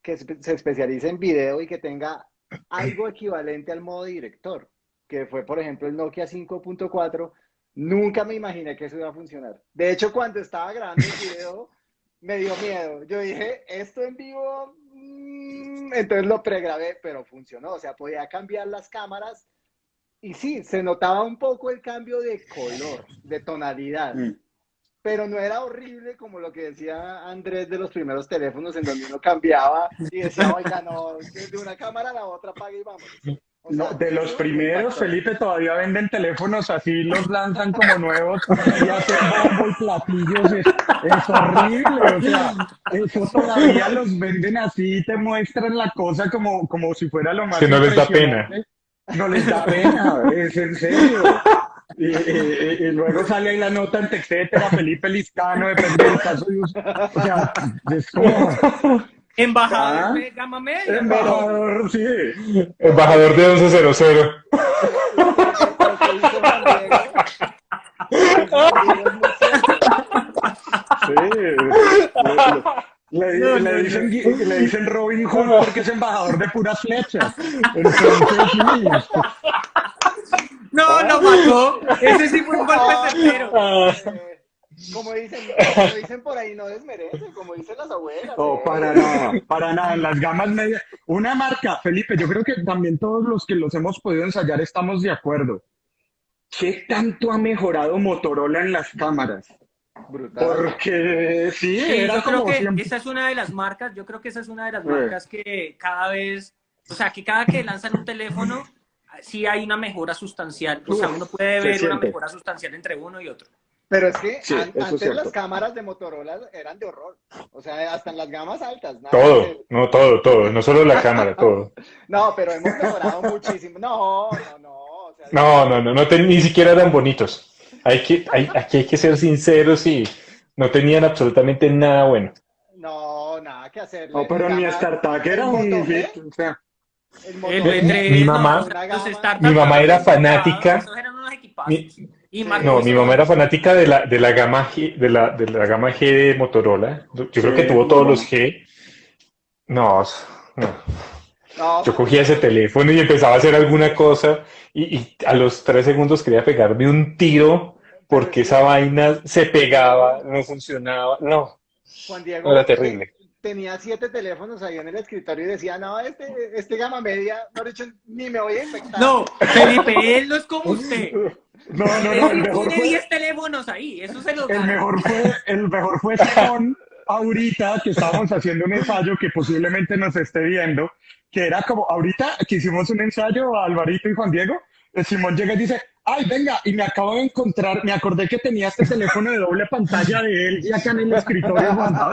que se se especialice en video y que tenga algo equivalente al modo director, que fue, por ejemplo, el Nokia 5.4. Nunca me imaginé que eso iba a funcionar. De hecho, cuando estaba grabando el video, me dio miedo. Yo dije, esto en vivo, mm", entonces lo pregrabé, pero funcionó. O sea, podía cambiar las cámaras y sí, se notaba un poco el cambio de color, de tonalidad. Mm. Pero no era horrible como lo que decía Andrés de los primeros teléfonos en donde uno cambiaba y decía, oiga, no, de una cámara a la otra apague y vamos. O sea, No, de los primeros. Felipe, todavía venden teléfonos así, los lanzan como nuevos y hacen bombo y platillos. Es, es horrible, o sea, eso todavía los venden así y te muestran la cosa como, como si fuera lo más Que no les da impresionante. No les da pena, es en serio. Y, y- y luego sale ahí la nota en etcétera, Felipe Liscano, depende del caso de uso. O sea, es como Embajador Ah. de gama media. embajador, sí. Embajador de 1100. Lo que hizo Juan Diego, Juan Diego es muy cierto. Sí. Le, le- le dicen, le dicen Robin Hood porque es embajador de puras flechas. Entonces, sí. No, lo mató. Ese sí fue un golpe certero. Eh, Como dicen, como dicen por ahí, no desmerece, como dicen las abuelas. No, eh. para nada, para nada. En las gamas medias. Una marca, Felipe, yo creo que también todos los que los hemos podido ensayar estamos de acuerdo. ¿Qué tanto ha mejorado Motorola en las cámaras? Brutal. Porque sí, Sí, era yo creo como que siempre. esa es una de las marcas, yo creo que esa es una de las Sí. marcas que cada vez, o sea, que cada que lanzan un teléfono, sí hay una mejora sustancial. O sea, uno puede se ver una mejora sustancial entre uno y otro. Pero es que Sí, an- antes cierto. las cámaras de Motorola eran de horror. O sea, hasta en las gamas altas. nada Todo, que- no todo, todo, no solo la cámara, todo. No, pero hemos mejorado muchísimo. No, no, no. o sea, No, no, no, no te- ni siquiera eran bonitos. Hay que, hay, aquí hay que ser sinceros y no tenían absolutamente nada bueno. No, nada que hacer. No, pero mi StarTAC era un. O sea, El Moto El G, B3, Mi no, mamá- o sea, los Mi mamá era fanática. Mi- Y Sí. No, mi mamá era fanática de la, de la gama G, de la, de la gama G de Motorola. Yo creo que Sí, tuvo todos los G. No, no. No, Yo cogía ese teléfono y empezaba a hacer alguna cosa y, y a los tres segundos quería pegarme un tiro porque esa vaina se pegaba, no funcionaba. No, Juan Diego no era terrible. Tenía siete teléfonos ahí en el escritorio y decía, no, este, este gama media, no dicho, ni me voy a infectar. No, Felipe, él no es como usted. no, no, no, el mejor tiene fue, 10 teléfonos ahí, eso se lo el mejor fue, el mejor fue Simón ahorita que estábamos haciendo un ensayo que posiblemente nos esté viendo, que era como ahorita que hicimos un ensayo a Alvarito y Juan Diego, eh, Simón llega y dice, ay, venga, y me acabo de encontrar, me acordé que tenía este teléfono de doble pantalla de él y acá en el escritorio guardado.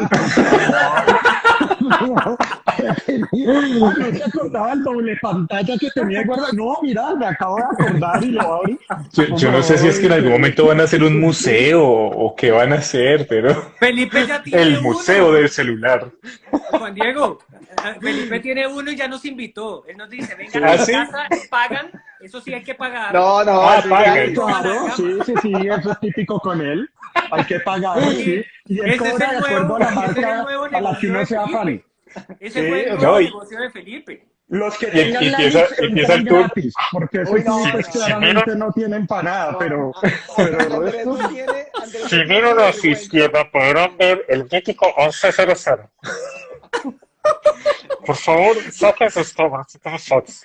no se acordaba el doble pantalla que tenía guardado. No, mira, me acabo de acordar y lo abrí. Yo, yo no sé si es que en algún momento van a hacer un museo o qué van a hacer, pero Felipe ya tiene el uno. museo del celular. Juan Diego, eh, Felipe tiene uno y ya nos invitó. Él nos dice, vengan ¿Ah, a mi sí? casa, pagan, eso sí hay que pagar. No, no, Ah, pague. Claro, sí, sí, sí, eso es típico con él. Hay que pagar, sí. Y él cobra de acuerdo a la marca a la que uno sea fan. Ese Sí, fue el no, nuevo negocio de Felipe. Los que tengan y la empieza- lista empieza el tour. gratis, porque eso Uy, no, pues no, claramente no tienen para nada, pero, pero el Andrés no tiene, Andrés Si no tiene miran hacia vergüenza. izquierda podrán ver el mítico 1100. Por favor, saquen sus tomas, tomas fotos.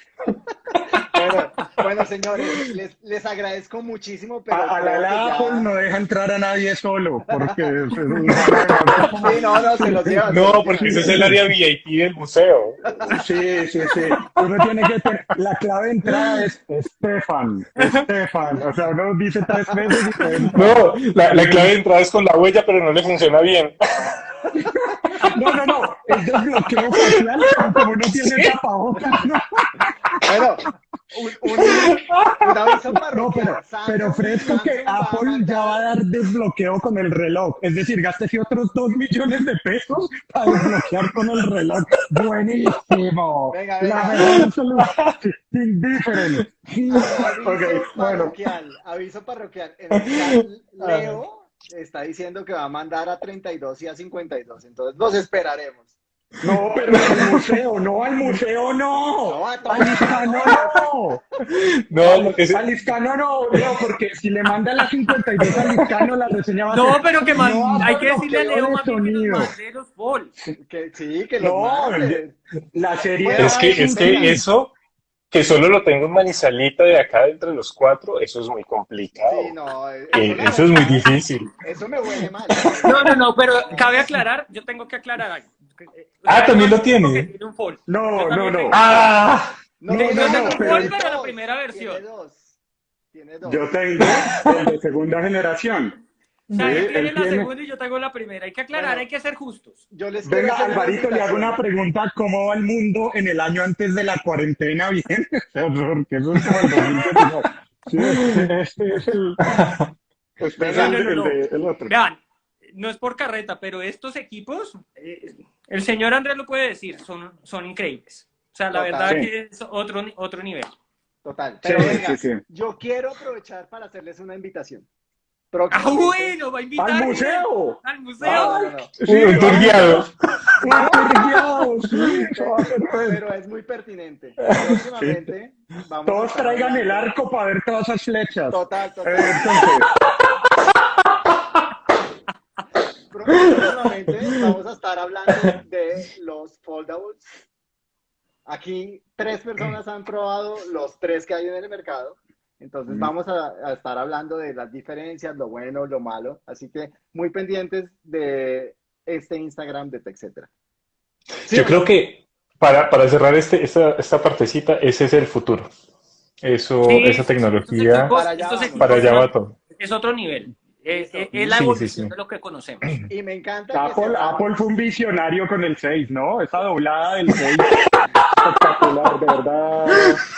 Bueno, bueno, señores, les, les agradezco muchísimo, pero A, la ya- no deja entrar a nadie solo, porque Sí, no, no, se los llevan. se No, los porque ese es el área VIP del museo. Sí, sí, sí. Uno tiene que tener, la clave de entrada es Estefan, Estefan. O sea, uno dice tres veces y te entra. No, la, la clave de entrada es con la huella, pero no le funciona bien. No, no, no, es desbloqueo facial, como uno tiene tapabocas. ¿no? Bueno, un, un, un aviso No, parroquial. pero, Samsung- pero fresco que a Apple ya va a dar desbloqueo con el reloj. Es decir, gástese otros dos millones de pesos para desbloquear con el reloj. Buenísimo. Venga, La venga. mejor solución. Indifferent. Aviso Ok, bueno. parroquial, aviso parroquial. En el Leo está diciendo que va a mandar a 32 y a 52, entonces los esperaremos. No, pero al museo, no, al museo no. No. Al Iscano no. No, ese- Al Iscano no, no, porque si le manda la 52 al Iscano, la reseña va a No, ser, pero que man- no hay que decirle a Leo más que sonido. mande los Paul. Que, sí, que los No, mande. La serie es que, es que eso, que solo lo tengo en Manizalita de acá entre los cuatro, eso es muy complicado. Sí, no, Eh, eso, Eso es muy difícil. Eso me huele mal. No, no, no, pero cabe aclarar, yo tengo que aclarar algo. Ah, ¿también lo tiene? Tiene un. No, no, no. tengo. ¡Ah! No, No, Yo no, tengo un pero- Paul, pero la primera versión. Tiene dos. Tiene dos. Yo tengo el de segunda generación. O sea, él tiene él la tiene- segunda y yo tengo la primera. Hay que aclarar, Bueno. hay que ser justos. Yo les Venga, Alvarito, le hago una pregunta. ¿Cómo va el mundo en el año antes de la cuarentena? Bien, porque eso es como el 2019. Sí, este, es el... Es No, el, no, no, el no. de- el otro. Vean, no es por carreta, pero estos equipos, eh, el señor Andrés lo puede decir, son, son increíbles. O sea, la Total. verdad Sí. que es otro, otro nivel. Total. Pero Sí, venga, sí, sí. yo quiero aprovechar para hacerles una invitación. ¡Ah, bueno! ¡Va a invitar! ¡Al museo! ¡Al museo! No, no, no. Sí, Un tour guiado. Un tour. Pero es muy pertinente. Próximamente vamos Todos traigan el arco para ver todas esas flechas. Total, total. Entonces, Próximamente vamos a estar hablando de los foldables. Aquí tres personas han probado los tres que hay en el mercado. Entonces Mm. vamos a, a estar hablando de las diferencias, lo bueno, lo malo. Así que muy pendientes de este Instagram de TechCetera. Yo creo que para, para cerrar este, esta, esta partecita, ese es el futuro. Eso, Sí, esa tecnología, equipos- Para allá para allá va todo. Es otro nivel. Es, es- es la Sí, sí, evolución sí. de lo que conocemos. Y me encanta que Apple, Apple fue un visionario con el 6, ¿no? Esa doblada del 6. Espectacular, de verdad.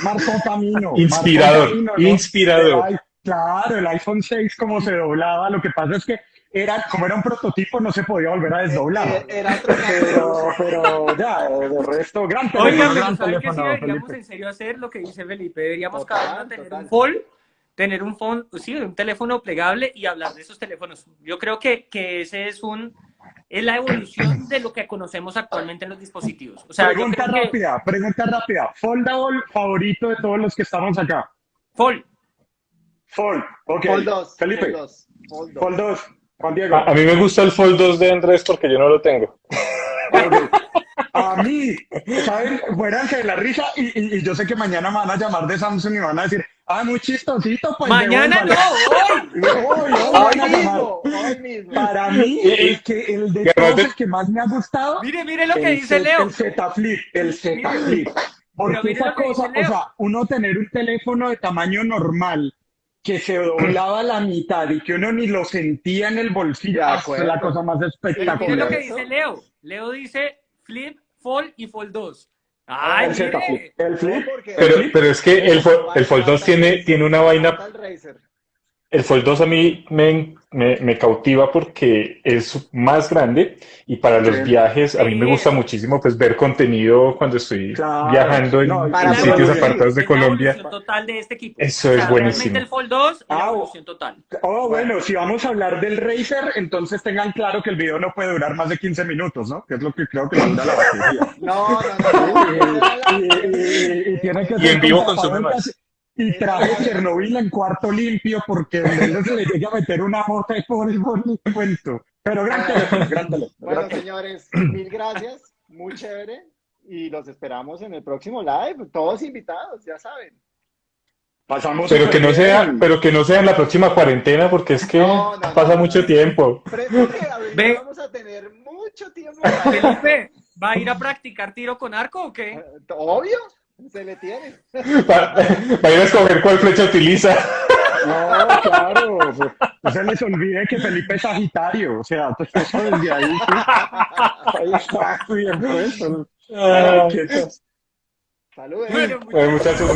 Marcó camino. Inspirador, marcó camino, ¿no? inspirador. El claro, el iPhone 6 como se doblaba. Lo que pasa es que era, como era un prototipo, no se podía volver a desdoblar. Eh, Era otro Pero, pero ya, eh, de resto, gran teléfono, Oigan, pero gran ¿saben qué sí teléfono, deberíamos Felipe. en serio hacer lo que dice Felipe? Deberíamos Total, cada uno tener total. un phone, tener un phone, sí, un teléfono plegable y hablar de esos teléfonos. Yo creo que, que ese es un es la evolución de lo que conocemos actualmente en los dispositivos. O sea, pregunta creo que rápida, pregunta rápida. Foldable favorito de todos los que estamos acá. Fold, Fold, ok. Fold 2. Felipe, Fold 2. Fold 2. Fold 2. Juan Diego. A, a mí me gusta el Fold 2 de Andrés porque yo no lo tengo. Ok. A mí, ¿saben? Muéranse de la risa y, y- y yo sé que mañana me van a llamar de Samsung y me van a decir, ah, muy chistosito, pues mañana no, devuélvalo". hoy. Hoy, hoy Hoy mismo, hoy mismo. Para mí, el, que, el de todos, el que más me ha gustado, Mire, mire lo que dice Leo. El Z Flip, el Z Flip. Porque esa cosa, o sea, uno tener un teléfono de tamaño normal que se doblaba a la mitad y que uno ni lo sentía en el bolsillo, De ah, la cosa más Pero mire lo espectacular. que dice Leo. Leo dice Flip, Fold y Fold 2. ¡Ay, El Z! Flip. El Flip. Pero, pero es que el, el Fold 2 tiene, tiene una vaina. El Fold 2 a mí me, me, me cautiva porque es más grande y para los Sí. viajes a mí me gusta muchísimo pues ver contenido cuando estoy Claro. viajando en, No, en para sitios apartados de la Colombia. total de este equipo. Eso es buenísimo. Realmente el Fold 2 es la Ah, evolución total. Oh, bueno, si vamos a hablar del Razer, entonces tengan claro que el video no puede durar más de 15 minutos, ¿no? Que es lo que creo que manda la batería. No, no, no. Y, y- y tiene que Y ser en vivo con consume más. Y traje Chernobyl en cuarto limpio porque donde él se le llegue a meter una mota y por el cuento. Pero gran teléfono, gran teléfono. Bueno, gran señores, mil gracias. Muy chévere. Y los esperamos en el próximo live. Todos invitados, ya saben. Pasamos Pero que no sea, pero que no sea en la próxima cuarentena porque es que No, no, pasa no, mucho no. tiempo. Que vamos a tener mucho tiempo. para- Felipe, ¿va a ir a practicar tiro con arco o qué? Obvio, se le tiene. Va, va a ir a escoger cuál flecha utiliza. No, claro. pues, No se les olvide que Felipe es Sagitario. O sea, pues eso desde ahí. sí. Ahí está bien puesto. Qué cosa. Saludos. Bueno, bueno, muchachos,